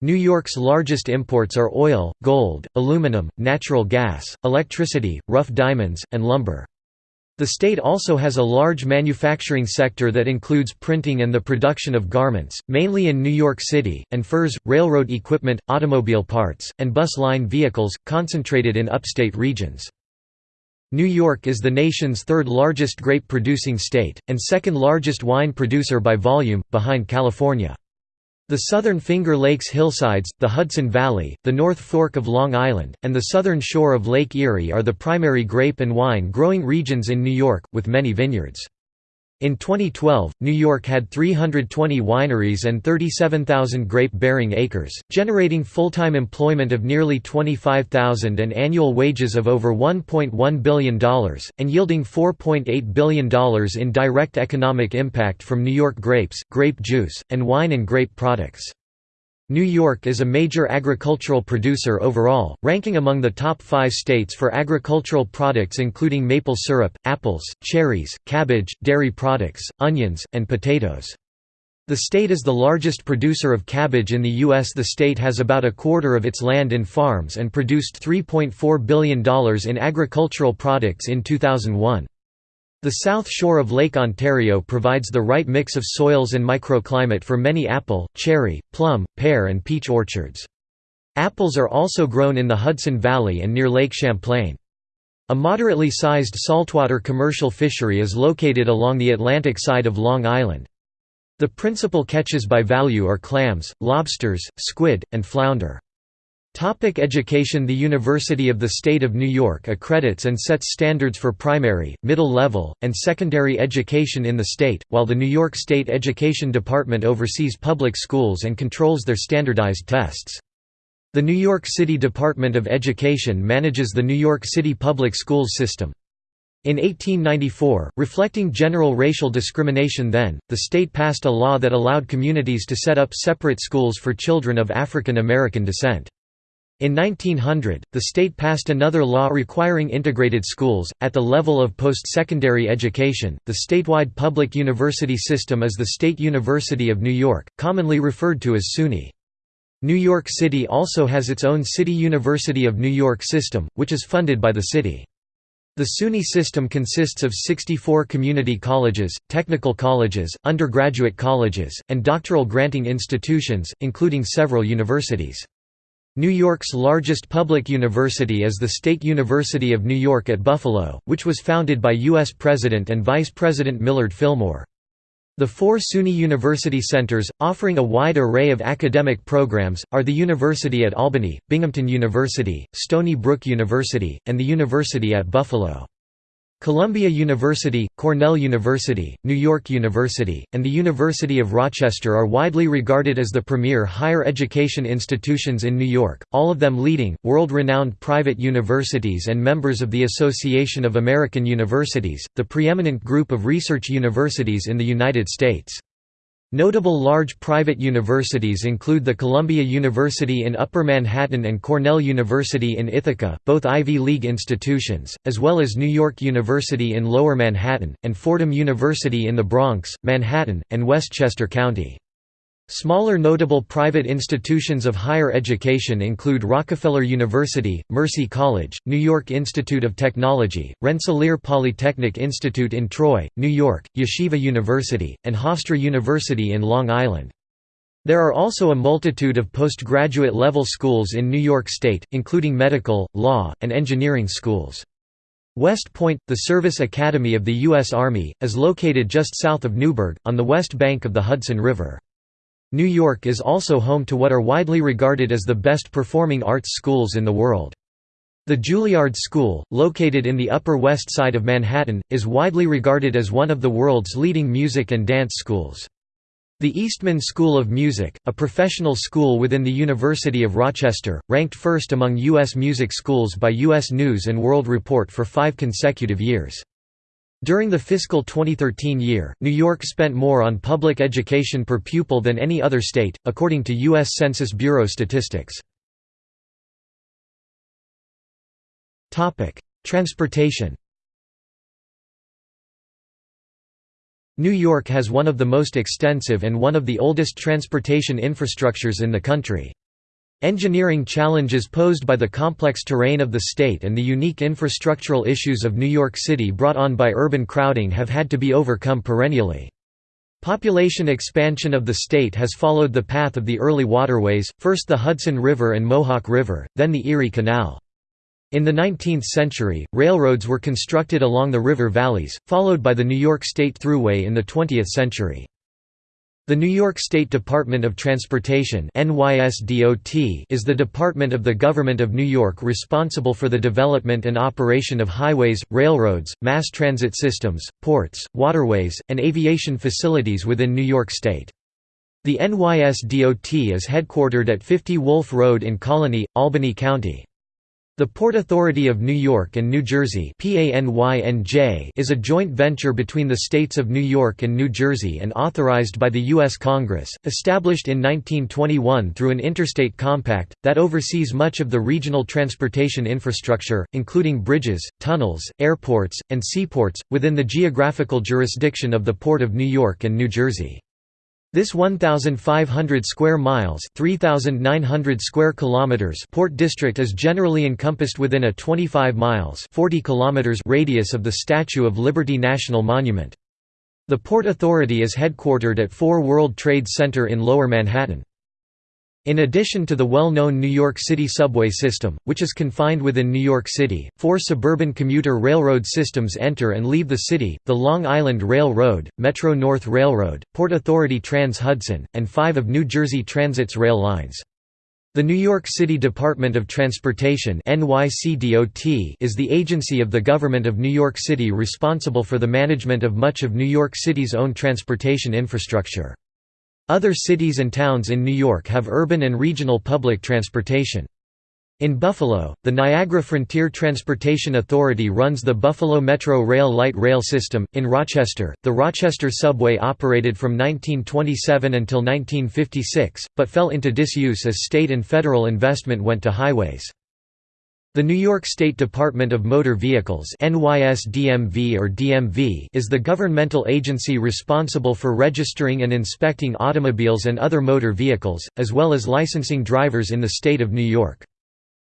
New York's largest imports are oil, gold, aluminum, natural gas, electricity, rough diamonds, and lumber. The state also has a large manufacturing sector that includes printing and the production of garments, mainly in New York City, and furs, railroad equipment, automobile parts, and bus line vehicles, concentrated in upstate regions. New York is the nation's third largest grape-producing state, and second largest wine producer by volume, behind California. The southern Finger Lakes hillsides, the Hudson Valley, the North Fork of Long Island, and the southern shore of Lake Erie are the primary grape and wine growing regions in New York, with many vineyards. In 2012, New York had 320 wineries and 37,000 grape-bearing acres, generating full-time employment of nearly 25,000 and annual wages of over $1.1 billion, and yielding $4.8 billion in direct economic impact from New York grapes, grape juice, and wine and grape products. New York is a major agricultural producer overall, ranking among the top five states for agricultural products including maple syrup, apples, cherries, cabbage, dairy products, onions, and potatoes. The state is the largest producer of cabbage in the U.S. The state has about a quarter of its land in farms and produced $3.4 billion in agricultural products in 2001. The south shore of Lake Ontario provides the right mix of soils and microclimate for many apple, cherry, plum, pear and peach orchards. Apples are also grown in the Hudson Valley and near Lake Champlain. A moderately sized saltwater commercial fishery is located along the Atlantic side of Long Island. The principal catches by value are clams, lobsters, squid, and flounder. Topic education The University of the State of New York accredits and sets standards for primary, middle level, and secondary education in the state, while the New York State Education Department oversees public schools and controls their standardized tests. The New York City Department of Education manages the New York City public schools system. In 1894, reflecting general racial discrimination then, the state passed a law that allowed communities to set up separate schools for children of African American descent. In 1900, the state passed another law requiring integrated schools. At the level of post secondary education, the statewide public university system is the State University of New York, commonly referred to as SUNY. New York City also has its own City University of New York system, which is funded by the city. The SUNY system consists of 64 community colleges, technical colleges, undergraduate colleges, and doctoral granting institutions, including several universities. New York's largest public university is the State University of New York at Buffalo, which was founded by U.S. President and Vice President Millard Fillmore. The four SUNY University centers, offering a wide array of academic programs, are the University at Albany, Binghamton University, Stony Brook University, and the University at Buffalo. Columbia University, Cornell University, New York University, and the University of Rochester are widely regarded as the premier higher education institutions in New York, all of them leading, world-renowned private universities and members of the Association of American Universities, the preeminent group of research universities in the United States. Notable large private universities include the Columbia University in Upper Manhattan and Cornell University in Ithaca, both Ivy League institutions, as well as New York University in Lower Manhattan, and Fordham University in the Bronx, Manhattan, and Westchester County. Smaller notable private institutions of higher education include Rockefeller University, Mercy College, New York Institute of Technology, Rensselaer Polytechnic Institute in Troy, New York, Yeshiva University, and Hofstra University in Long Island. There are also a multitude of postgraduate level schools in New York State, including medical, law, and engineering schools. West Point, the service academy of the U.S. Army, is located just south of Newburgh, on the west bank of the Hudson River. New York is also home to what are widely regarded as the best performing arts schools in the world. The Juilliard School, located in the Upper West Side of Manhattan, is widely regarded as one of the world's leading music and dance schools. The Eastman School of Music, a professional school within the University of Rochester, ranked first among U.S. music schools by U.S. News & World Report for five consecutive years. During the fiscal 2013 year, New York spent more on public education per pupil than any other state, according to U.S. Census Bureau statistics. Transportation New York has one of the most extensive and one of the oldest transportation infrastructures in the country. Engineering challenges posed by the complex terrain of the state and the unique infrastructural issues of New York City brought on by urban crowding have had to be overcome perennially. Population expansion of the state has followed the path of the early waterways, first the Hudson River and Mohawk River, then the Erie Canal. In the 19th century, railroads were constructed along the river valleys, followed by the New York State Thruway in the 20th century. The New York State Department of Transportation is the department of the Government of New York responsible for the development and operation of highways, railroads, mass transit systems, ports, waterways, and aviation facilities within New York State. The NYSDOT is headquartered at 50 Wolf Road in Colonie, Albany County. The Port Authority of New York and New Jersey is a joint venture between the states of New York and New Jersey and authorized by the U.S. Congress, established in 1921 through an interstate compact, that oversees much of the regional transportation infrastructure, including bridges, tunnels, airports, and seaports, within the geographical jurisdiction of the Port of New York and New Jersey. This 1,500 square miles 3,900 square kilometers port district is generally encompassed within a 25 miles 40 kilometers radius of the Statue of Liberty National Monument. The Port Authority is headquartered at 4 World Trade Center in Lower Manhattan. In addition to the well-known New York City subway system, which is confined within New York City, four suburban commuter railroad systems enter and leave the city, the Long Island Railroad, Metro-North Railroad, Port Authority Trans-Hudson, and five of New Jersey Transit's rail lines. The New York City Department of Transportation is the agency of the government of New York City responsible for the management of much of New York City's own transportation infrastructure. Other cities and towns in New York have urban and regional public transportation. In Buffalo, the Niagara Frontier Transportation Authority runs the Buffalo Metro Rail light rail system. In Rochester, the Rochester Subway operated from 1927 until 1956, but fell into disuse as state and federal investment went to highways. The New York State Department of Motor Vehicles NYSDMV or DMV is the governmental agency responsible for registering and inspecting automobiles and other motor vehicles, as well as licensing drivers in the state of New York.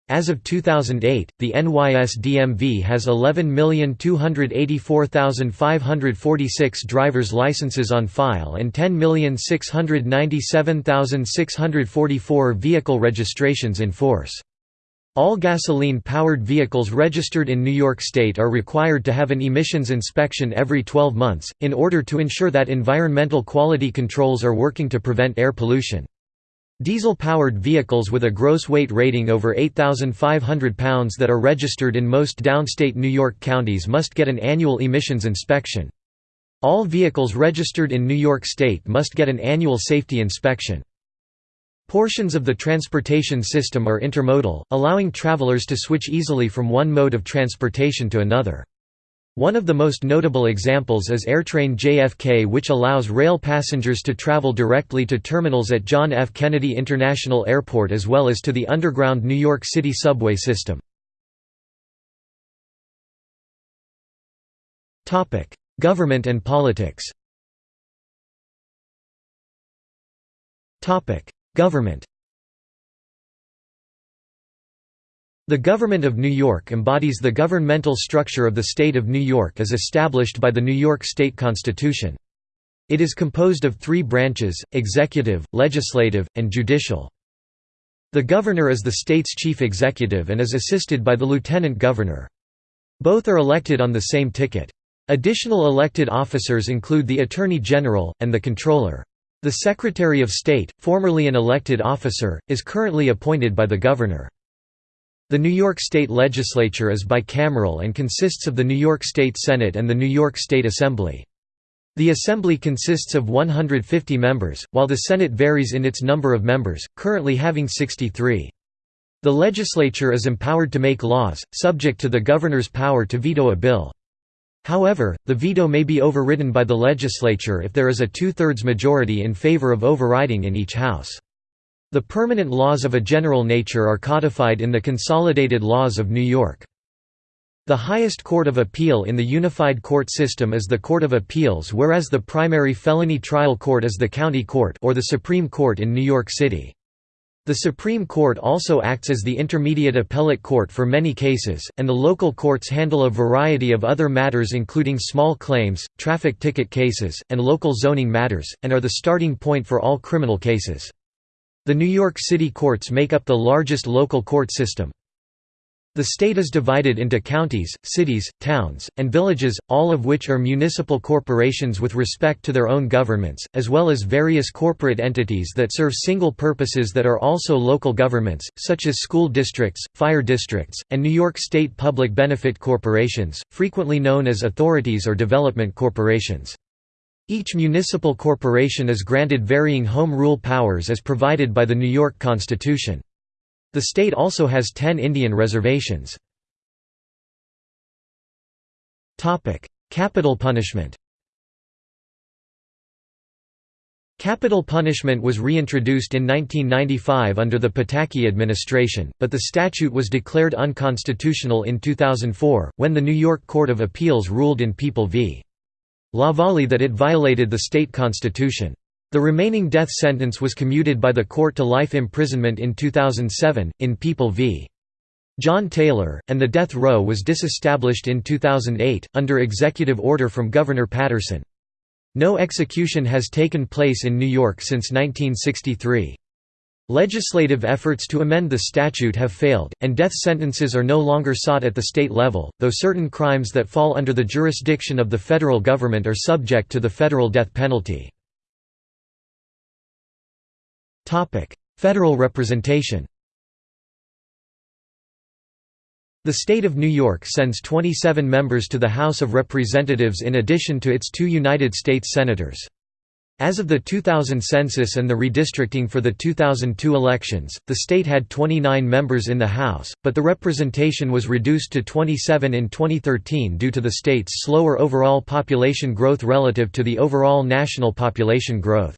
As of 2008, the NYSDMV has 11,284,546 driver's licenses on file and 10,697,644 vehicle registrations in force. All gasoline-powered vehicles registered in New York State are required to have an emissions inspection every 12 months, in order to ensure that environmental quality controls are working to prevent air pollution. Diesel-powered vehicles with a gross weight rating over 8,500 pounds that are registered in most downstate New York counties must get an annual emissions inspection. All vehicles registered in New York State must get an annual safety inspection. Portions of the transportation system are intermodal, allowing travelers to switch easily from one mode of transportation to another. One of the most notable examples is AirTrain JFK which allows rail passengers to travel directly to terminals at John F. Kennedy International Airport as well as to the underground New York City subway system. Government and politics Government The Government of New York embodies the governmental structure of the State of New York as established by the New York State Constitution. It is composed of three branches, executive, legislative, and judicial. The governor is the state's chief executive and is assisted by the lieutenant governor. Both are elected on the same ticket. Additional elected officers include the Attorney General, and the Comptroller. The Secretary of State, formerly an elected officer, is currently appointed by the Governor. The New York State Legislature is bicameral and consists of the New York State Senate and the New York State Assembly. The Assembly consists of 150 members, while the Senate varies in its number of members, currently having 63. The legislature is empowered to make laws, subject to the governor's power to veto a bill. However, the veto may be overridden by the legislature if there is a two-thirds majority in favor of overriding in each house. The permanent laws of a general nature are codified in the Consolidated Laws of New York. The highest court of appeal in the unified court system is the Court of Appeals whereas the primary felony trial court is the county court or the Supreme Court in New York City. The Supreme Court also acts as the intermediate appellate court for many cases, and the local courts handle a variety of other matters including small claims, traffic ticket cases, and local zoning matters, and are the starting point for all criminal cases. The New York City courts make up the largest local court system. The state is divided into counties, cities, towns, and villages, all of which are municipal corporations with respect to their own governments, as well as various corporate entities that serve single purposes that are also local governments, such as school districts, fire districts, and New York State public benefit corporations, frequently known as authorities or development corporations. Each municipal corporation is granted varying home rule powers as provided by the New York Constitution. The state also has ten Indian reservations. Capital punishment Capital punishment was reintroduced in 1995 under the Pataki administration, but the statute was declared unconstitutional in 2004, when the New York Court of Appeals ruled in People v. LaValle that it violated the state constitution. The remaining death sentence was commuted by the court to life imprisonment in 2007, in People v. John Taylor, and the death row was disestablished in 2008, under executive order from Governor Paterson. No execution has taken place in New York since 1963. Legislative efforts to amend the statute have failed, and death sentences are no longer sought at the state level, though certain crimes that fall under the jurisdiction of the federal government are subject to the federal death penalty. Federal representation The state of New York sends 27 members to the House of Representatives in addition to its two United States Senators. As of the 2000 census and the redistricting for the 2002 elections, the state had 29 members in the House, but the representation was reduced to 27 in 2013 due to the state's slower overall population growth relative to the overall national population growth.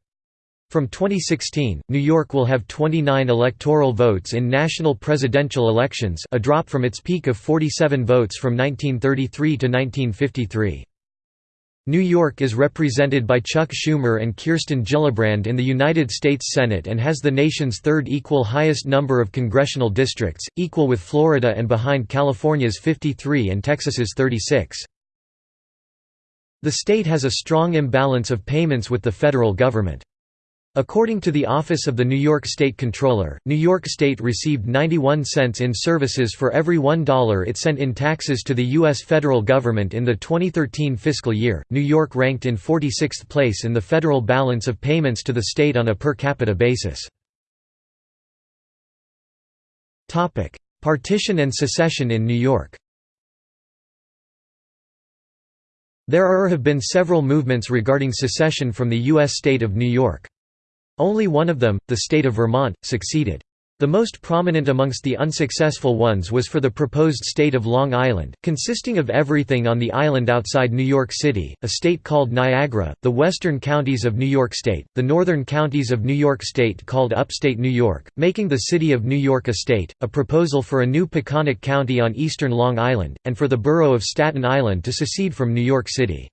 From 2016, New York will have 29 electoral votes in national presidential elections a drop from its peak of 47 votes from 1933 to 1953. New York is represented by Chuck Schumer and Kirsten Gillibrand in the United States Senate and has the nation's third equal highest number of congressional districts, equal with Florida and behind California's 53 and Texas's 36. The state has a strong imbalance of payments with the federal government. According to the Office of the New York State Comptroller, New York State received 91 cents in services for every $1 it sent in taxes to the U.S. federal government in the 2013 fiscal year. New York ranked in 46th place in the federal balance of payments to the state on a per capita basis. Partition and secession in New York There have been several movements regarding secession from the U.S. state of New York. Only one of them, the state of Vermont, succeeded. The most prominent amongst the unsuccessful ones was for the proposed state of Long Island, consisting of everything on the island outside New York City, a state called Niagara, the western counties of New York State, the northern counties of New York State called Upstate New York, making the city of New York a state, a proposal for a new Peconic County on eastern Long Island, and for the borough of Staten Island to secede from New York City.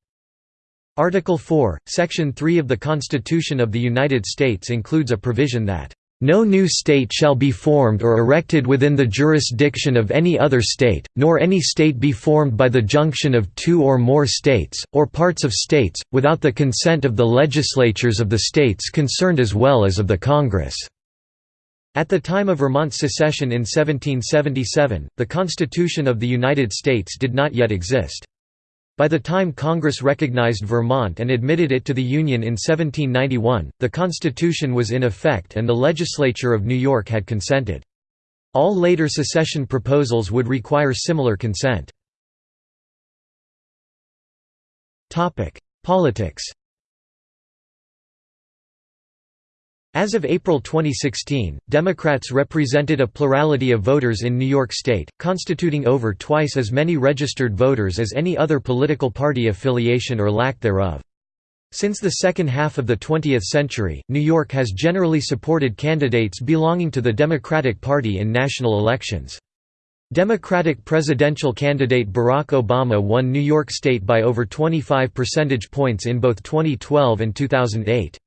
Article 4, Section 3 of the Constitution of the United States includes a provision that no new state shall be formed or erected within the jurisdiction of any other state, nor any state be formed by the junction of two or more states, or parts of states, without the consent of the legislatures of the states concerned as well as of the Congress." At the time of Vermont's secession in 1777, the Constitution of the United States did not yet exist. By the time Congress recognized Vermont and admitted it to the Union in 1791, the Constitution was in effect and the legislature of New York had consented. All later secession proposals would require similar consent. Politics As of April 2016, Democrats represented a plurality of voters in New York State, constituting over twice as many registered voters as any other political party affiliation or lack thereof. Since the second half of the 20th century, New York has generally supported candidates belonging to the Democratic Party in national elections. Democratic presidential candidate Barack Obama won New York State by over 25 percentage points in both 2012 and 2008.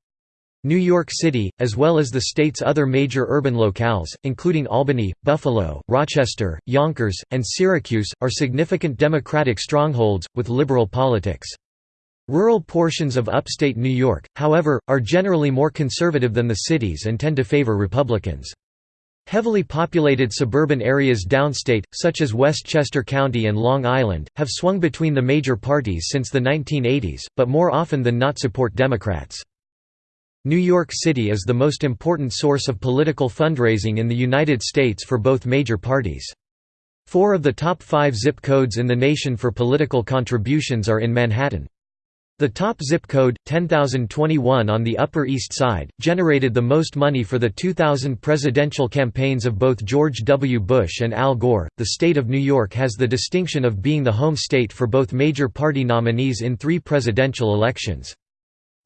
New York City, as well as the state's other major urban locales, including Albany, Buffalo, Rochester, Yonkers, and Syracuse, are significant Democratic strongholds, with liberal politics. Rural portions of upstate New York, however, are generally more conservative than the cities and tend to favor Republicans. Heavily populated suburban areas downstate, such as Westchester County and Long Island, have swung between the major parties since the 1980s, but more often than not support Democrats. New York City is the most important source of political fundraising in the United States for both major parties. Four of the top five zip codes in the nation for political contributions are in Manhattan. The top zip code, 10021 on the Upper East Side, generated the most money for the 2000 presidential campaigns of both George W. Bush and Al Gore. The state of New York has the distinction of being the home state for both major party nominees in three presidential elections.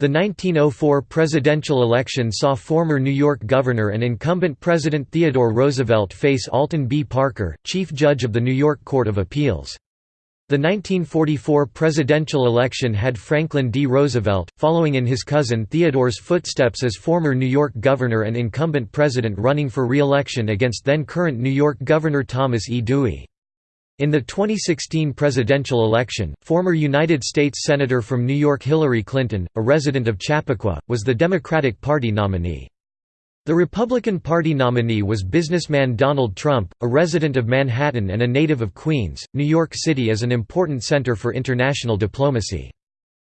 The 1904 presidential election saw former New York Governor and incumbent President Theodore Roosevelt face Alton B. Parker, Chief Judge of the New York Court of Appeals. The 1944 presidential election had Franklin D. Roosevelt, following in his cousin Theodore's footsteps as former New York Governor and incumbent president running for re-election against then-current New York Governor Thomas E. Dewey. In the 2016 presidential election, former United States Senator from New York Hillary Clinton, a resident of Chappaqua, was the Democratic Party nominee. The Republican Party nominee was businessman Donald Trump, a resident of Manhattan and a native of Queens. New York City is an important center for international diplomacy.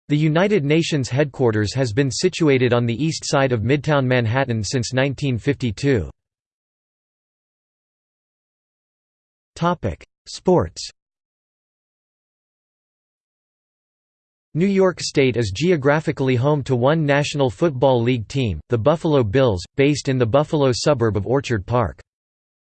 The United Nations headquarters has been situated on the east side of Midtown Manhattan since 1952. Sports New York State is geographically home to one National Football League team, the Buffalo Bills, based in the Buffalo suburb of Orchard Park.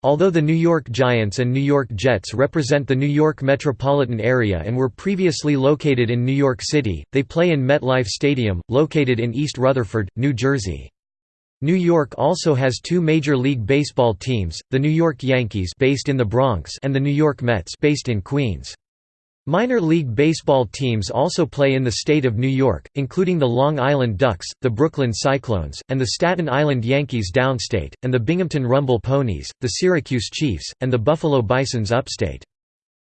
Although the New York Giants and New York Jets represent the New York metropolitan area and were previously located in New York City, they play in MetLife Stadium, located in East Rutherford, New Jersey. New York also has two Major League Baseball teams, the New York Yankees based in the Bronx and the New York Mets based in Queens. Minor league baseball teams also play in the state of New York, including the Long Island Ducks, the Brooklyn Cyclones, and the Staten Island Yankees downstate, and the Binghamton Rumble Ponies, the Syracuse Chiefs, and the Buffalo Bisons upstate.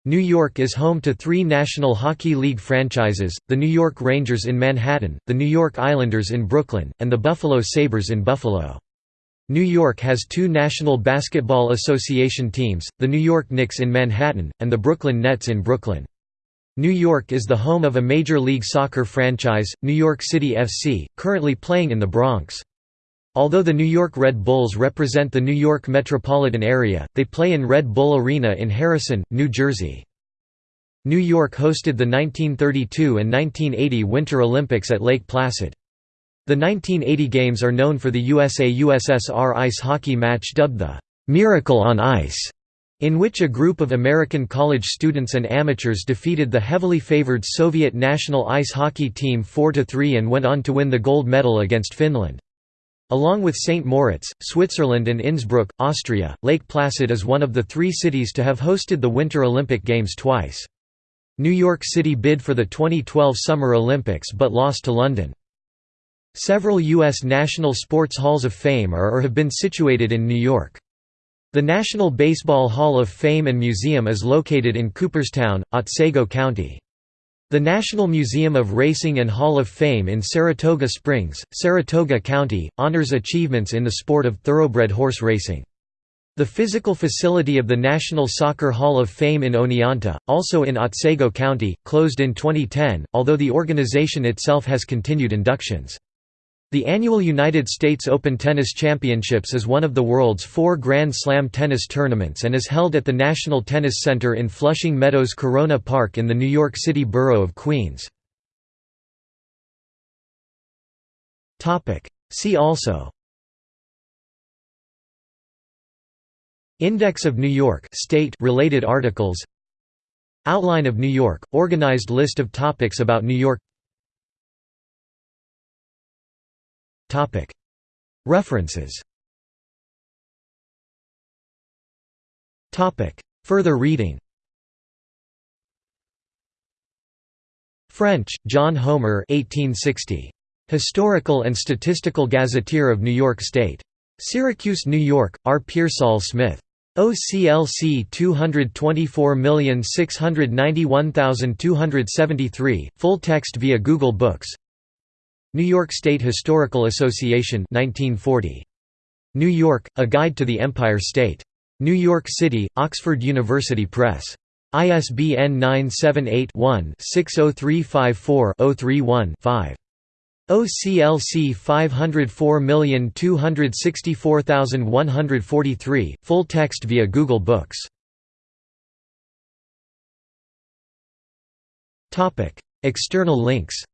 New York is home to three National Hockey League franchises, the New York Rangers in Manhattan, the New York Islanders in Brooklyn, and the Buffalo Sabres in Buffalo. New York has two National Basketball Association teams, the New York Knicks in Manhattan, and the Brooklyn Nets in Brooklyn. New York is the home of a Major League Soccer franchise, New York City FC, currently playing in the Bronx. Although the New York Red Bulls represent the New York metropolitan area, they play in Red Bull Arena in Harrison, New Jersey. New York hosted the 1932 and 1980 Winter Olympics at Lake Placid. The 1980 Games are known for the USA-USSR ice hockey match dubbed the "'Miracle on Ice' in which a group of American college students and amateurs defeated the heavily favored Soviet national ice hockey team 4–3 and went on to win the gold medal against Finland. Along with St. Moritz, Switzerland and Innsbruck, Austria, Lake Placid is one of the three cities to have hosted the Winter Olympic Games twice. New York City bid for the 2012 Summer Olympics but lost to London. Several U.S. National Sports Halls of Fame are or have been situated in New York. The National Baseball Hall of Fame and Museum is located in Cooperstown, Otsego County. The National Museum of Racing and Hall of Fame in Saratoga Springs, Saratoga County, honors achievements in the sport of thoroughbred horse racing. The physical facility of the National Soccer Hall of Fame in Oneonta, also in Otsego County, closed in 2010, although the organization itself has continued inductions. The annual United States Open Tennis Championships is one of the world's four Grand Slam tennis tournaments and is held at the National Tennis Center in Flushing Meadows Corona Park in the New York City borough of Queens. See also Index of New York state related articles Outline of New York, organized list of topics about New York References Further reading French, John Homer 1860. Historical and Statistical Gazetteer of New York State. Syracuse, New York, R. Pearsall Smith. OCLC 224691273, full text via Google Books New York State Historical Association 1940. New York, A Guide to the Empire State. New York City, Oxford University Press. ISBN 978-1-60354-031-5. OCLC 504264143, full text via Google Books. External links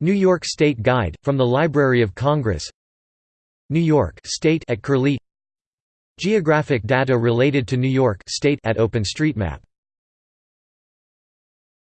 New York State Guide, from the Library of Congress. New York State at Curlie. Geographic data related to New York State at OpenStreetMap